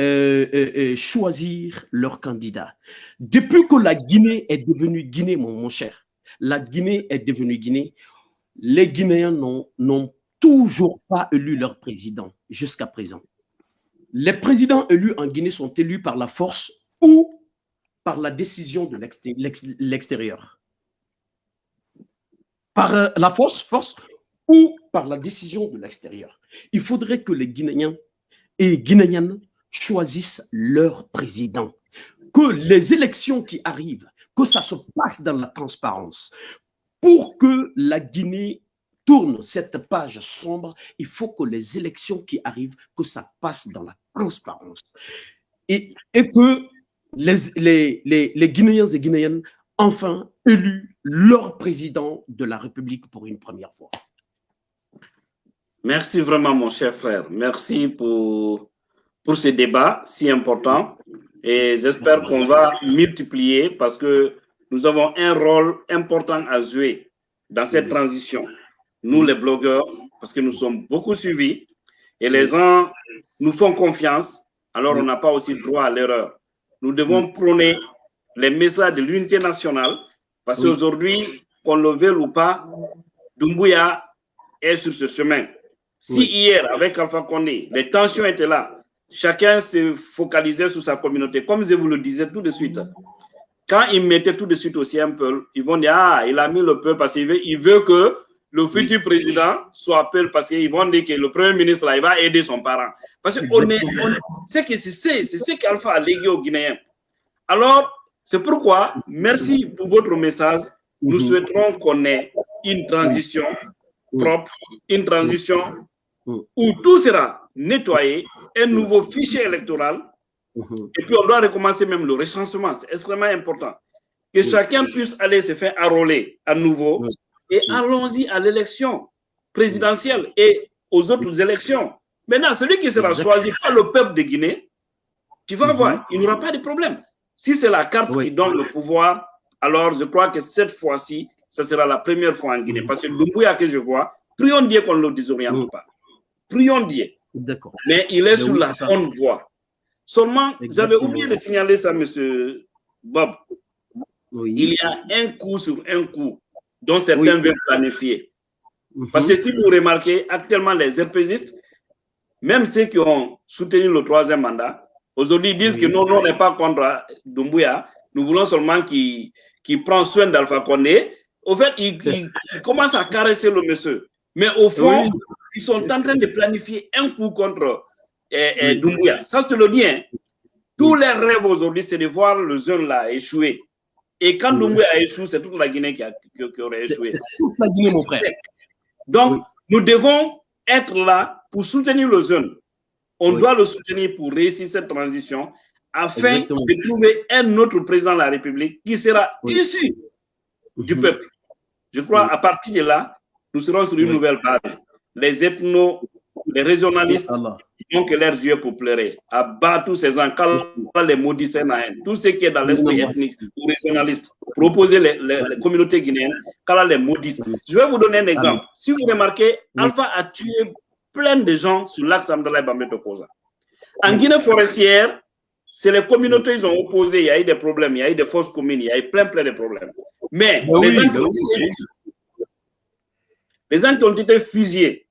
euh, euh, euh, choisir leur candidat. Depuis que la Guinée est devenue Guinée, mon, cher, la Guinée est devenue Guinée, les Guinéens n'ont toujours pas élu leur président jusqu'à présent. Les présidents élus en Guinée sont élus par la force ou par la décision de l'extérieur. Par la force, force ou par la décision de l'extérieur. Il faudrait que les Guinéens et Guinéennes choisissent leur président. Que les élections qui arrivent, que ça se passe dans la transparence. Pour que la Guinée tourne cette page sombre, il faut que les élections qui arrivent, que ça passe dans la transparence. Et, que les, les, les, les Guinéens et Guinéennes, enfin, élus leur président de la République pour une première fois. Merci vraiment, mon cher frère. Merci pour pour ce débat si important. Et j'espère qu'on va multiplier parce que nous avons un rôle important à jouer dans cette transition. Nous, les blogueurs, parce que nous sommes beaucoup suivis et les gens nous font confiance, alors on n'a pas aussi droit à l'erreur. Nous devons prôner les messages de l'unité nationale parce qu'aujourd'hui, qu'on le veuille ou pas, Dumbuya est sur ce chemin. Si hier, avec Alpha Condé, les tensions étaient là, chacun se focalisait sur sa communauté. Comme je vous le disais tout de suite, quand ils mettaient tout de suite aussi un peu, ils vont dire, ah, il a mis le peuple parce qu'il veut, il veut que le futur président soit peuple parce qu'ils vont dire que le premier ministre, là, il va aider son parent. Parce que on est, c'est que c'est ce qu'Alpha a légué aux Guinéens. Alors, c'est pourquoi, merci pour votre message. Nous mhm. souhaiterons qu'on ait une transition propre, une transition où tout sera nettoyé, un nouveau fichier électoral, mhm. et puis on doit recommencer même le recensement, c'est extrêmement important. Que chacun puisse aller se faire enrôler à nouveau et allons-y à l'élection présidentielle et aux autres élections. Maintenant, celui qui sera choisi par le peuple de Guinée, tu vas voir, il n'y aura pas de problème. Si c'est la carte qui donne le pouvoir, alors je crois que cette fois-ci, ce sera la première fois en Guinée. Parce que Lumbuya que je vois, prions Dieu qu'on ne le désoriente pas. Prions Dieu. D'accord. Mais il est sur la bonne voie. Seulement, j'avais oublié de signaler ça, monsieur Bob. Il y a un coup sur un coup dont certains veulent planifier. Parce que si vous remarquez, actuellement, les RPGistes, même ceux qui ont soutenu le troisième mandat, aujourd'hui disent que non, non, on n'est pas contre Dumbuya. Nous voulons seulement qu'il prenne soin d'Alpha Condé. Au fait, ils il, commencent à caresser le monsieur. Mais au fond, ils sont en train de planifier un coup contre eh, eh, Dumbuya. Ça, je te le dis. Hein. Tous les rêves aujourd'hui, c'est de voir le jeune là échouer. Et quand Dumbuya a échoué, c'est toute la Guinée qui, a, qui, aurait échoué. C'est toute la Guinée, mon frère. Donc, nous devons être là pour soutenir le jeune. On doit le soutenir pour réussir cette transition afin Exactement. de trouver un autre président de la République qui sera issu du peuple. Je crois à partir de là, nous serons sur une nouvelle base. Les ethnos, les régionalistes n'ont que leurs yeux pour pleurer. Abat tous ces encans, les maudits tout ce qui est dans l'esprit ethnique ou régionaliste, proposer les, les, les communautés guinéennes, qu'Allah les maudisse. Je vais vous donner un exemple. Si vous remarquez, Alpha a tué plein de gens sur l'axe Amdallah Bambé Tokosa. En Guinée forestière, c'est les communautés qui ont opposé, il y a eu des problèmes, il y a eu des fausses communes, il y a eu plein, plein de problèmes. Mais Ben les, oui, gens qui ont oui. été, les ont été fusillés,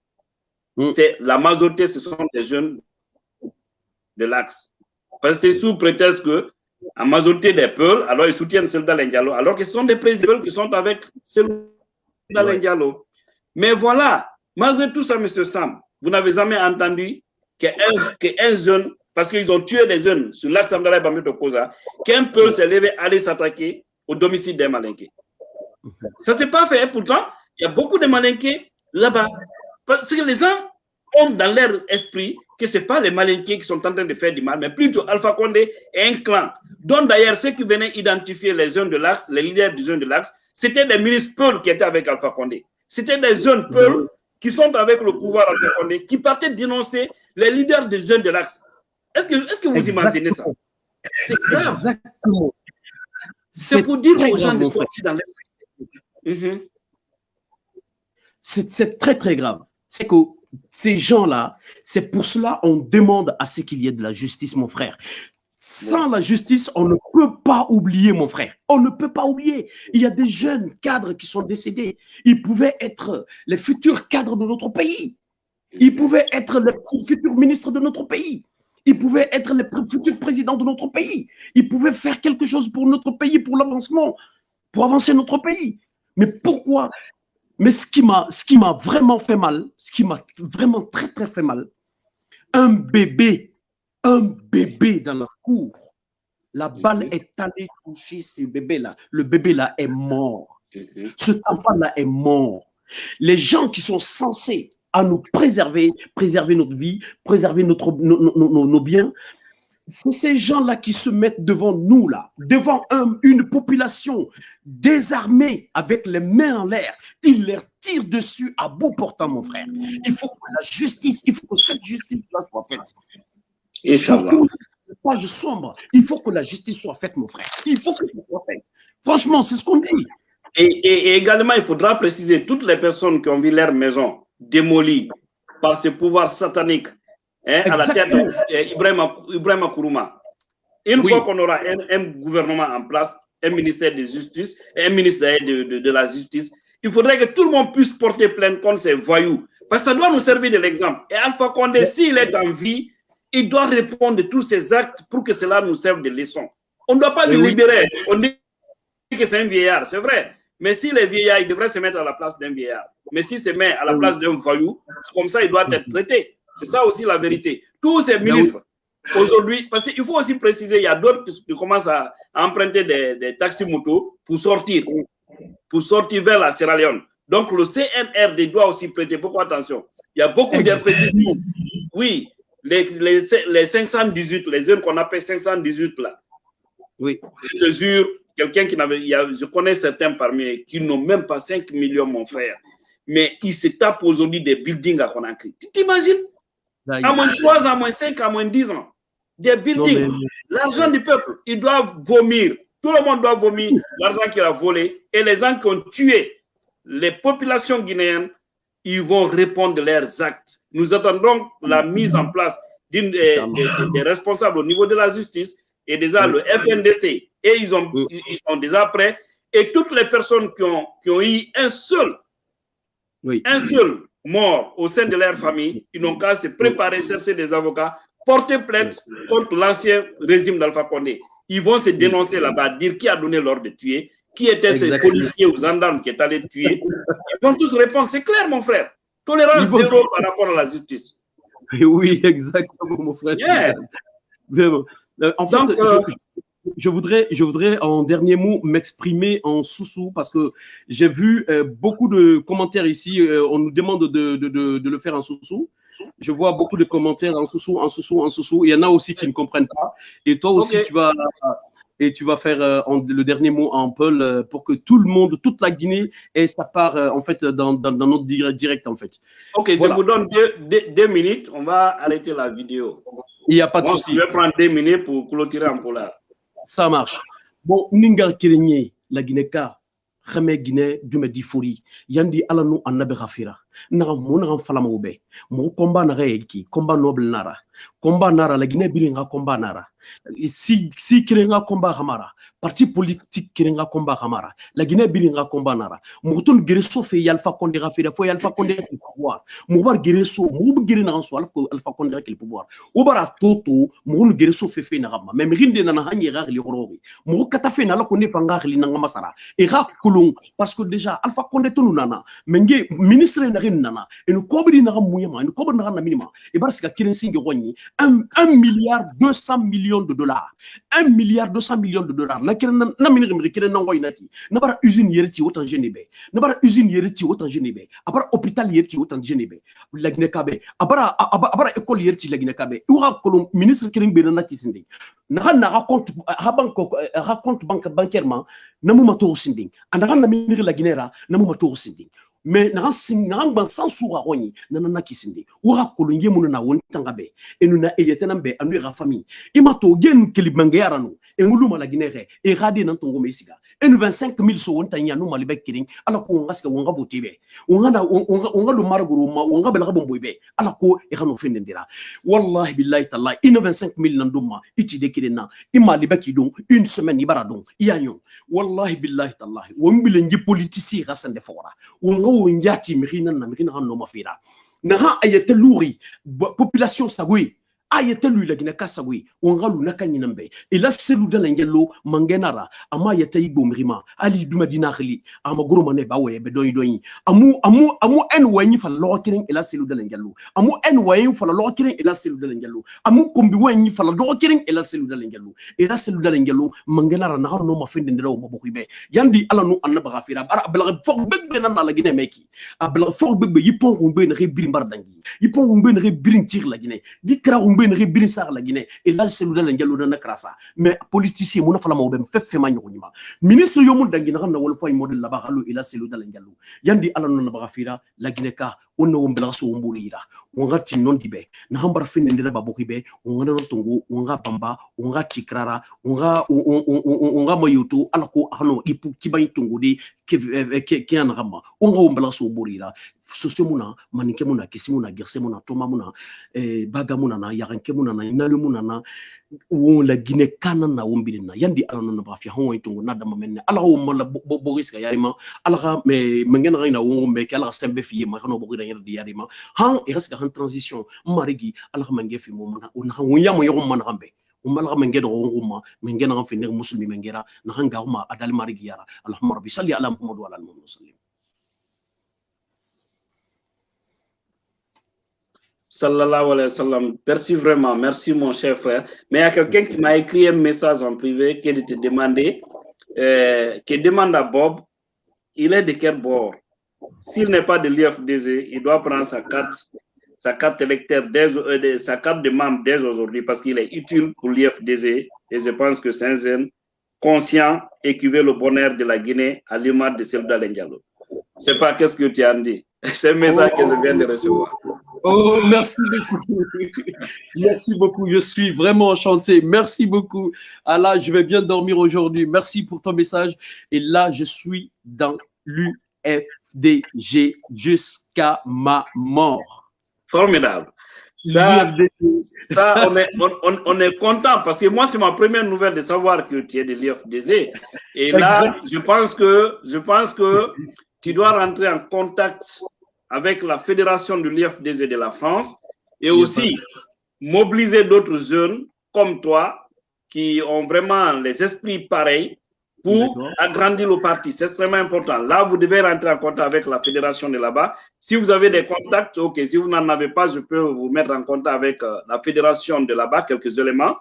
Mm. c'est la majorité, ce sont des jeunes de l'axe. Parce que c'est sous prétexte que la majorité des peuples, alors ils soutiennent Selda Lendialo, alors que ce sont des présidents qui sont avec Selda Ouais. Lendialo. Mais voilà, malgré tout ça, M. Sam, vous n'avez jamais entendu qu'un qu'un jeune, parce qu'ils ont tué des jeunes sur l'axe Amdala Bambi Tokosa, qu'un peuple s'est levé aller s'attaquer au domicile des Malinqués. Ça ne s'est pas fait. Pourtant, il y a beaucoup de Malinqués là-bas. Parce que les gens ont dans leur esprit que ce n'est pas les Malinqués qui sont en train de faire du mal, mais plutôt Alpha Condé est un clan. dont d'ailleurs ceux qui venaient identifier les jeunes de l'axe, les leaders des jeunes de l'axe, c'était des ministres Peul qui étaient avec Alpha Condé. C'était des jeunes Peul qui sont avec le pouvoir Alpha Condé, qui partaient dénoncer les leaders des jeunes de l'axe. Est-ce que, est que vous imaginez ça? C'est grave. Exactement. C'est pour dire aux gens de dans l'esprit. Mhm. C'est c'est très, très grave. C'est que ces gens-là, c'est pour cela on demande à ce qu'il y ait de la justice, mon frère. Sans la justice, on ne peut pas oublier, mon frère. On ne peut pas oublier. Il y a des jeunes cadres qui sont décédés. Ils pouvaient être les futurs cadres de notre pays. Ils pouvaient être les futurs ministres de notre pays. Ils pouvaient être les pr- futurs présidents de notre pays. Ils pouvaient faire quelque chose pour notre pays, pour l'avancement, pour avancer notre pays. Mais pourquoi? Mais ce qui m'a, ce vraiment fait mal, ce qui m'a vraiment très très fait mal, un bébé, un bébé dans la cour, la balle est allée toucher ce bébé-là. Le bébé-là est mort. Mhm. Cet enfant-là est mort. Les gens qui sont censés à nous préserver, préserver notre vie, préserver notre, nos, nos- nos- nos biens, c'est ces gens-là qui se mettent devant nous, là, devant un- une population désarmée avec les mains en l'air. Ils leur tirent dessus à bout portant, mon frère. Il faut que la justice, il faut que cette justice-là soit faite. Le page sombre, il faut que la justice soit faite, mon frère. Il faut que ça soit fait. Franchement, c'est ce qu'on dit. Et, et- et également, il faudra préciser toutes les personnes qui ont vu leur maison démolie par ce pouvoir satanique hein, à la tête d'Ibrahim Ibrahim Kourouma. Une Oui. fois qu'on aura un, un gouvernement en place, un ministère de justice, un ministère de, de- de la justice, il faudrait que tout le monde puisse porter plainte contre ces voyous. Parce que ça doit nous servir de l'exemple. Et Alpha Condé, s'il est en vie, il doit répondre de tous ces actes pour que cela nous serve de leçon. On ne doit pas Oui, le oui. libérer. On dit que c'est un vieillard, c'est vrai. Mais s'il est vieillard, il devrait se mettre à la place d'un vieillard. Mais s'il se met à la place d'un voyou, c'est comme ça il doit être traité. C'est ça aussi la vérité. Tous ces ministres, aujourd'hui, parce qu'il faut aussi préciser, il y a d'autres qui, qui commencent à, à emprunter des, des taxis motos pour sortir, pour sortir vers la Sierra Leone. Donc le CNRD doit aussi prêter beaucoup attention. Il y a beaucoup d'imprécisions. Oui, les, les, les 518, les zones qu'on appelle 518 là, Oui. je te jure, quelqu'un qui n'avait, je connais certains parmi eux qui n'ont même pas 5 millions, mon frère, mais ils se tapent aujourd'hui des buildings à Conakry. Tu t'imagines? À moins 3 ans, à moins 5 à moins 10 ans. Des buildings. L'argent du peuple, ils doivent vomir. Tout le monde doit vomir l'argent qu'il a volé. Et les gens qui ont tué les populations guinéennes, ils vont répondre de leurs actes. Nous attendons la mise en place d'une des, responsables au niveau de la justice et déjà le FNDC. Et ils, ont, ils sont déjà prêts. Et toutes les personnes qui ont, qui ont eu un seul, un seul mort au sein de leur famille, ils n'ont qu'à se préparer, chercher des avocats, porter plainte contre l'ancien régime d'Alpha Condé. Ils vont se dénoncer là-bas, dire qui a donné l'ordre de tuer, qui étaient ces policiers ou gendarmes qui étaient allés tuer. Ils vont tous répondre, c'est clair mon frère. Tolérance zéro par rapport à la justice. Oui, exactement mon frère. Euh, en fait, euh, je, voudrais, je voudrais en dernier mot m'exprimer en sous-sous parce que j'ai vu euh, beaucoup de commentaires ici. on nous demande de, de, de, le faire en sous-sous. Je vois beaucoup de commentaires en sous-sous, en sous-sous, en sous-sous. Il y en a aussi qui ne comprennent pas. Et toi aussi, tu vas et tu vas faire euh, le dernier mot en Paul euh, pour que tout le monde, toute la Guinée ait sa part euh, en fait dans, dans, notre direct en fait. Ok, je vous donne deux, minutes, on va arrêter la vidéo. Il n'y a pas de souci. Je vais prendre deux minutes pour clôturer en polar. Ça marche. Bon, Ningar Kirenye, la Guinée-Ka, Guinée, Dume Difuri, Yandi Alanu Annabe Rafira. Naga mo naga falama ube. Mo komba naga noble nara. Komba nara la Guinée bilinga komba nara si si kirenga komba hamara parti politique kirenga komba hamara la Guinée bilinga komba nara mutun gereso fe yalfa konde ga fere fo yalfa konde pouvoir. Mu bar gereso mu gere na so alfa alfa konde ki pouvoir. O bara toto mu gereso fe fe na gama même rinde na hanye ga li horobi mu kata fe na la konde fanga li na masara e ga parce que déjà alfa konde tonu nana menge ministre na rin nana e no kobri na ga muyama e no kobri na ga na minima e bar sika kiren singe gonni 1 milliard 200 millions de dollars. 1 milliard 200 millions de dollars. Na kira na mini kira na ngoy nati. Na bara usine yeri autant genebe. Na bara usine yeri ti autant genebe. Abara hôpital yeri ti autant genebe. Lagine kabe. Abara abara école yeri ti lagine kabe. Uwa kolon ministre kirin be na sindi. Na na compte ha banque bancairement na mu mato sindi. Anda na mini lagine ra na mu mato sindi me nakangbang san sura gonye nanana kisinde ura kolonge munu na won tanga be. Enu na eyetena be anu ra famille. Imato genu kelibangeyara no engulu malagine re erade nan tongo me isiga. 25 mil so wonta nya no malibe kirin ala ko wonga ska wonga vote be wonga da wonga do marguru ma wonga bela bon wallahi 25 de une semaine ibara don wallahi billahi taala wonbi le ngi fora wonga wonja ti na no mafira population sagui ayete lu lagina kasagui wangalu nakanyina mbe ila selu dala ngelo mangenara. Ama yete igbo mirima ali duma dinakli ama goro mane ba we be doyi amu amu amu en wanyi fa lo kirin ila selu dala ngelo amu en wanyi fa lo kirin ila selu dala ngelo amu kombi wanyi fa lo kirin ila selu dala ngelo ila selu dala ngelo mangenara na no mafinde ndero yandi ala no annaba gafira bara bla fok bebbe nan gine meki. Abla fok bebbe yipon rumbe ne yipon tir la gine dikra rumbe ne rebiri sar la gine et là c'est le ngelo na krasa mais politicien mo na fala mo be fefe ma nyoko nyima ministre yo mun dangi na na wala fay model la ba halu ila c'est le ngelo yandi ala no na ba gafira la gine ka wonna wo mbela so wombulu yira wonga tinnon dibe na hambara finne ndira baboki be wonga no tongo wonga bamba wonga tikrara wonga wonga mayutu ala ko hano ipu kibai tongo di ke ke an gamba wonga wo mbela so wombulu yira sosio muna maninke muna kisi muna gerse muna toma muna eh, baga muna na yaranke muna na inale muna na wo la gine kana na wombili na. Yandi ala no ba fi hon tungu na dama menne. Ala wo mala boris ga yarima ala ga me mengen ga ina wo me kala sembe fi ma. Kano bogira yar di yarima han e gas ga han transition. Marigi ala ga mange fi mo na. On ha wo yamo yo man gambe umala menge do nguma menge na fi ne muslimi mengera na han ga ma adal marigi yara. Allahumma rabbi salli ala muhammad wa ala alihi wa Sallallahu alayhi wa sallam. Merci vraiment. Merci, mon cher frère. Mais il y a quelqu'un qui m'a écrit un message en privé qui te demandait, euh, qui demande à Bob, il est de quel bord? S'il n'est pas de l'IFDZ, il doit prendre sa carte, sa carte électeur, dès, euh, sa carte de membre dès aujourd'hui parce qu'il est utile pour l'IFDZ et je pense que c'est un conscient et qui veut le bonheur de la Guinée à l'image de Selda Lendialo. C'est pas qu'est-ce que tu as dit. C'est un message que je viens de recevoir. Oh, merci beaucoup. merci beaucoup. Je suis vraiment enchanté. Merci beaucoup. Ah là, je vais bien dormir aujourd'hui. Merci pour ton message. Et là, je suis dans l'UFDG jusqu'à ma mort. Formidable. Ça, ça on, est, on, on, est content parce que moi, c'est ma première nouvelle de savoir que tu es de l'UFDG. Et là, je pense que, je pense que tu dois rentrer en contact avec la fédération de l'IFDZ de la France et aussi mobiliser d'autres jeunes comme toi qui ont vraiment les esprits pareils pour agrandir le parti. C'est extrêmement important. Là, vous devez rentrer en contact avec la fédération de là-bas. Si vous avez des contacts, ok. Si vous n'en avez pas, je peux vous mettre en contact avec euh, la fédération de là-bas, quelques éléments.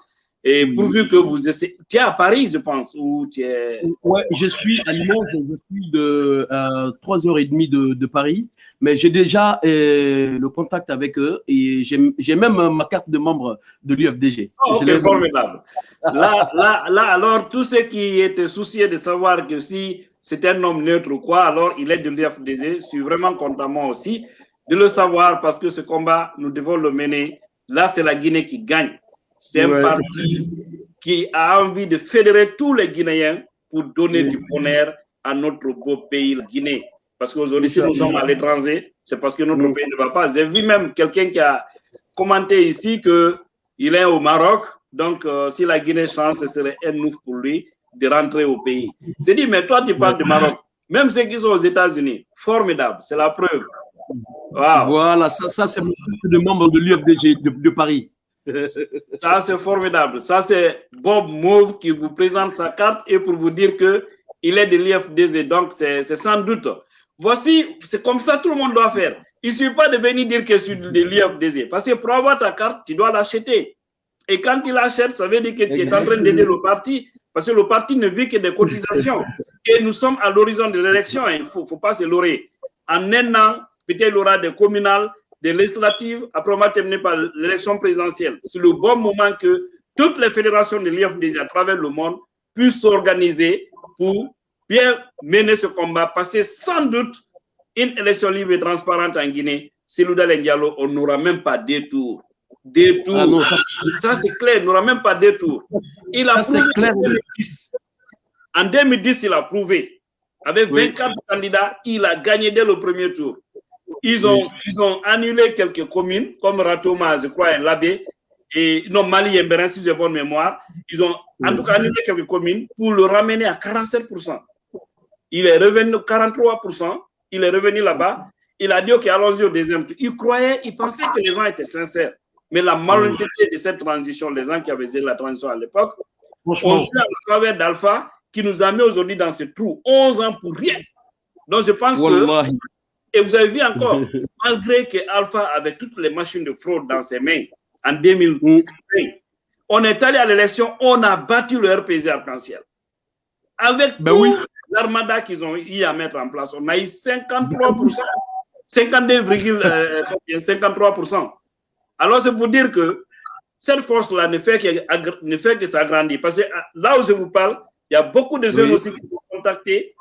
Et pourvu que vous essayez. Tu es à Paris, je pense, ou tu es. Ouais, je suis à Limoges, je suis de euh, 3h30 de, de Paris, mais j'ai déjà euh, le contact avec eux et j'ai même ma carte de membre de l'UFDG. Oh, ok, formidable. là, là, là, alors, tous ceux qui étaient souciés de savoir que si c'est un homme neutre ou quoi, alors il est de l'UFDG, je suis vraiment content moi aussi de le savoir parce que ce combat, nous devons le mener. Là, c'est la Guinée qui gagne. C'est un parti qui a envie de fédérer tous les Guinéens pour donner du bonheur à notre beau pays, la Guinée. Parce qu'aujourd'hui, si nous sommes à l'étranger, c'est parce que notre pays ne va pas. J'ai vu même quelqu'un qui a commenté ici qu'il est au Maroc. Donc, euh, si la Guinée change, ce serait un ouf pour lui de rentrer au pays. C'est dit, mais toi, tu parles du Maroc. Même ceux qui sont aux États-Unis, formidable, c'est la preuve. Voilà, ça, ça c'est de membre de l'UFDG de, de Paris. Ça, c'est formidable. Ça, c'est Bob Mauve qui vous présente sa carte et pour vous dire que il est de l'IFDZ. Donc, c'est sans doute. Voici, c'est comme ça tout le monde doit faire. Il ne suffit pas de venir dire que je suis de l'IFDZ. Parce que pour avoir ta carte, tu dois l'acheter. Et quand tu l'achètes, ça veut dire que tu es en train d'aider le parti. Parce que le parti ne vit que des cotisations. Et nous sommes à l'horizon de l'élection. Il ne faut, faut, pas se leurrer. En un an, peut-être il y aura des communales, des législatives, après terminer par l'élection présidentielle. C'est le bon moment que toutes les fédérations de l'IFDG à travers le monde puissent s'organiser pour bien mener ce combat, que sans doute, une élection libre et transparente en Guinée, Selouda Diallo, on n'aura même pas deux tours. Deux tours. Ah non, ça, ça c'est clair, on n'aura même pas deux tours. Il a ça, prouvé clair. en 2010. En 2010, il a prouvé. Avec 24 oui. candidats, il a gagné dès le premier tour. Ils ont, oui. ils ont annulé quelques communes, comme Ratoma, je crois, et Labé, et non, Mali et Mbérin, si j'ai bonne mémoire. Ils ont en tout cas annulé quelques communes pour le ramener à 47%. Il est revenu 43%, il est revenu là-bas. Il a dit, OK, allons-y au deuxième tour. Il croyait, il pensait que les gens étaient sincères. Mais la malhonnêteté de cette transition, les gens qui avaient fait la transition à l'époque, ont su à travers d'Alpha qui nous a mis aujourd'hui dans ce trou, 11 ans pour rien. Donc je pense que et vous avez vu encore, malgré que Alpha avait toutes les machines de fraude dans ses mains en 2020, on est allé à l'élection, on a battu le RPG arc-en-ciel. Avec ben oui. l'armada qu'ils ont eu à mettre en place, on a eu 53%, 52,53%. Alors c'est pour dire que cette force-là ne fait que, ne fait que s'agrandir. Parce que là où je vous parle, il y a beaucoup de jeunes oui. aussi qui ont contacté,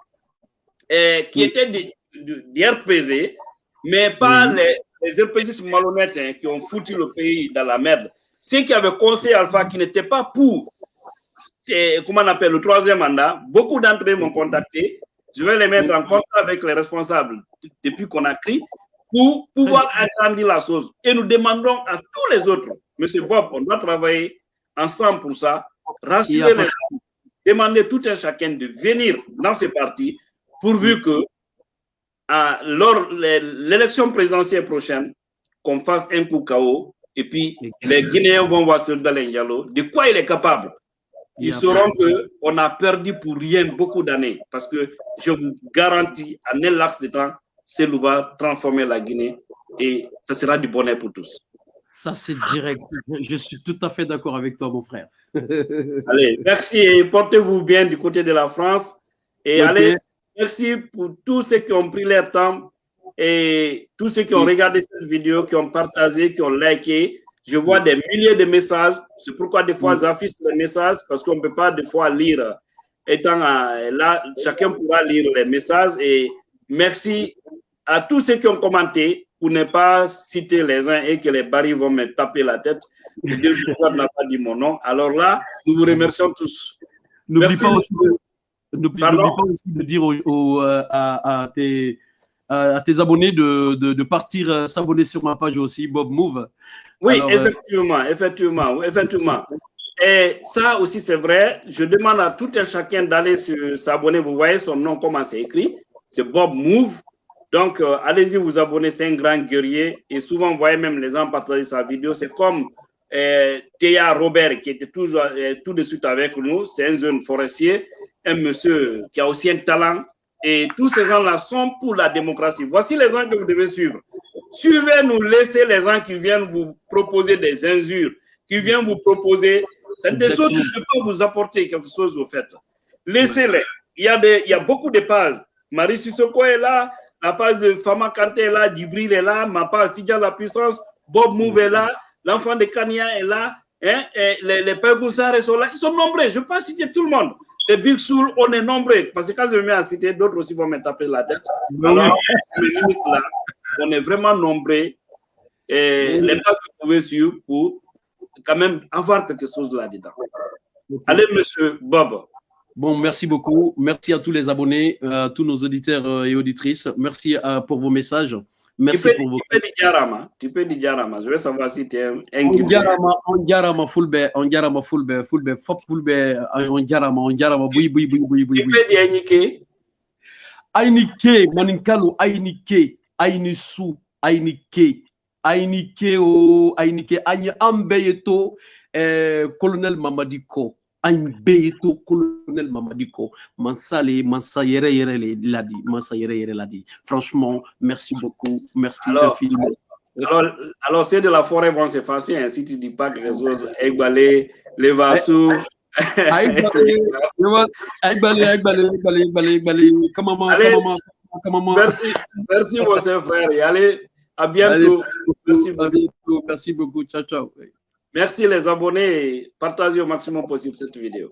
et qui oui. étaient des des RPZ, mais pas mmh. les, les RPZ malhonnêtes hein, qui ont foutu le pays dans la merde. Ceux qui avaient conseillé Alpha qui n'étaient pas pour, comment on appelle, le troisième mandat, beaucoup d'entre eux m'ont contacté. Je vais les mettre en contact avec les responsables depuis qu'on a créé pour pouvoir agrandir la chose. Et nous demandons à tous les autres, Monsieur Bob, on doit travailler ensemble pour ça, rassurer les gens, demander tout un chacun de venir dans ces partis pourvu que à, lors de l'élection présidentielle prochaine, qu'on fasse un coup KO, et puis les Guinéens vont voir sur Dalen Diallo, de quoi il est capable? Ils sauront qu'on a perdu pour rien beaucoup d'années, parce que je vous garantis, en un laps de temps, Cellou va transformer la Guinée et ce sera du bonheur pour tous. Ça, c'est direct. Je suis tout à fait d'accord avec toi, mon frère. allez, merci et portez-vous bien du côté de la France. Et okay. allez, Merci pour tous ceux qui ont pris leur temps et tous ceux qui ont regardé cette vidéo, qui ont partagé, qui ont liké. Je vois des milliers de messages. C'est pourquoi des fois j'affiche les messages parce qu'on ne peut pas des fois lire étant là, chacun pourra lire les messages et merci à tous ceux qui ont commenté pour ne pas citer les uns et que les barils vont me taper la tête. Dieu n'a pas dit mon nom. Alors là, nous vous remercions tous. N'oublie pas, aussi de dire euh, à, tes, à, tes, abonnés de, de, partir euh, s'abonner sur ma page aussi, Bob Move. Oui, euh, effectivement, effectivement, effectivement. Et ça aussi, c'est vrai. Je demande à tout un chacun d'aller s'abonner. Vous voyez son nom, comment c'est écrit. C'est Bob Move. Donc, euh, allez-y vous abonner. C'est un grand guerrier. Et souvent, vous voyez même les gens partager sa vidéo. C'est comme euh, Théa Robert, qui était toujours euh, tout de suite avec nous. C'est un jeune forestier, un monsieur qui a aussi un talent. Et tous ces gens-là sont pour la démocratie. Voici les gens que vous devez suivre. Suivez-nous, laissez les gens qui viennent vous proposer des injures, qui viennent vous proposer c'est des choses qui ne peuvent vous apporter quelque chose au fait. Laissez-les. Il y, a des, il y a beaucoup de pages. Marie Sissoko est là, la page de Fama Kanté est là, Djibril est là, ma page Tidja la puissance, Bob Mouve est là, l'enfant de Kania est là, hein, et les, les pères sont là. Ils sont nombreux. Je ne vais pas citer tout le monde. Les Big Soul, on est nombreux. Parce que quand je me mets à citer, d'autres aussi vont me taper la tête. Alors, là, on est vraiment nombreux. Et les pages que vous pouvez suivre pour quand même avoir quelque chose là-dedans. Allez, monsieur Bob. Bon, merci beaucoup. Merci à tous les abonnés, à tous nos auditeurs euh, et auditrices. Merci euh, pour vos messages. Merci pour vos. Tu peux dire Jarama. Tu peux dire Jarama. Je veux savoir si tu es un On Jarama, on Jarama, fulbe, on Jarama, fulbe, fulbe, fop fulbe, on Jarama, on Jarama, bui, bui, bui, bui, bui. Tu peux dire Ainike. Ainike, maninkalu, Ainike, Ainisu, Ainike ainike o ainike an an eh, colonel mamadi ko an colonel mamadi ko mansa le mansa yɛrɛ yɛrɛ le ladi mansa yɛrɛ yɛrɛ ladi franchement merci beaucoup. Merci alors, alors, alors ceux de la forêt vont s'effacer hein, si tu dis pas que les autres Egbalé, les Vassou Merci, merci mon frère. Allez, à bientôt. merci, beaucoup. merci beaucoup. Ciao, ciao. Merci les abonnés. Partagez au maximum possible cette vidéo.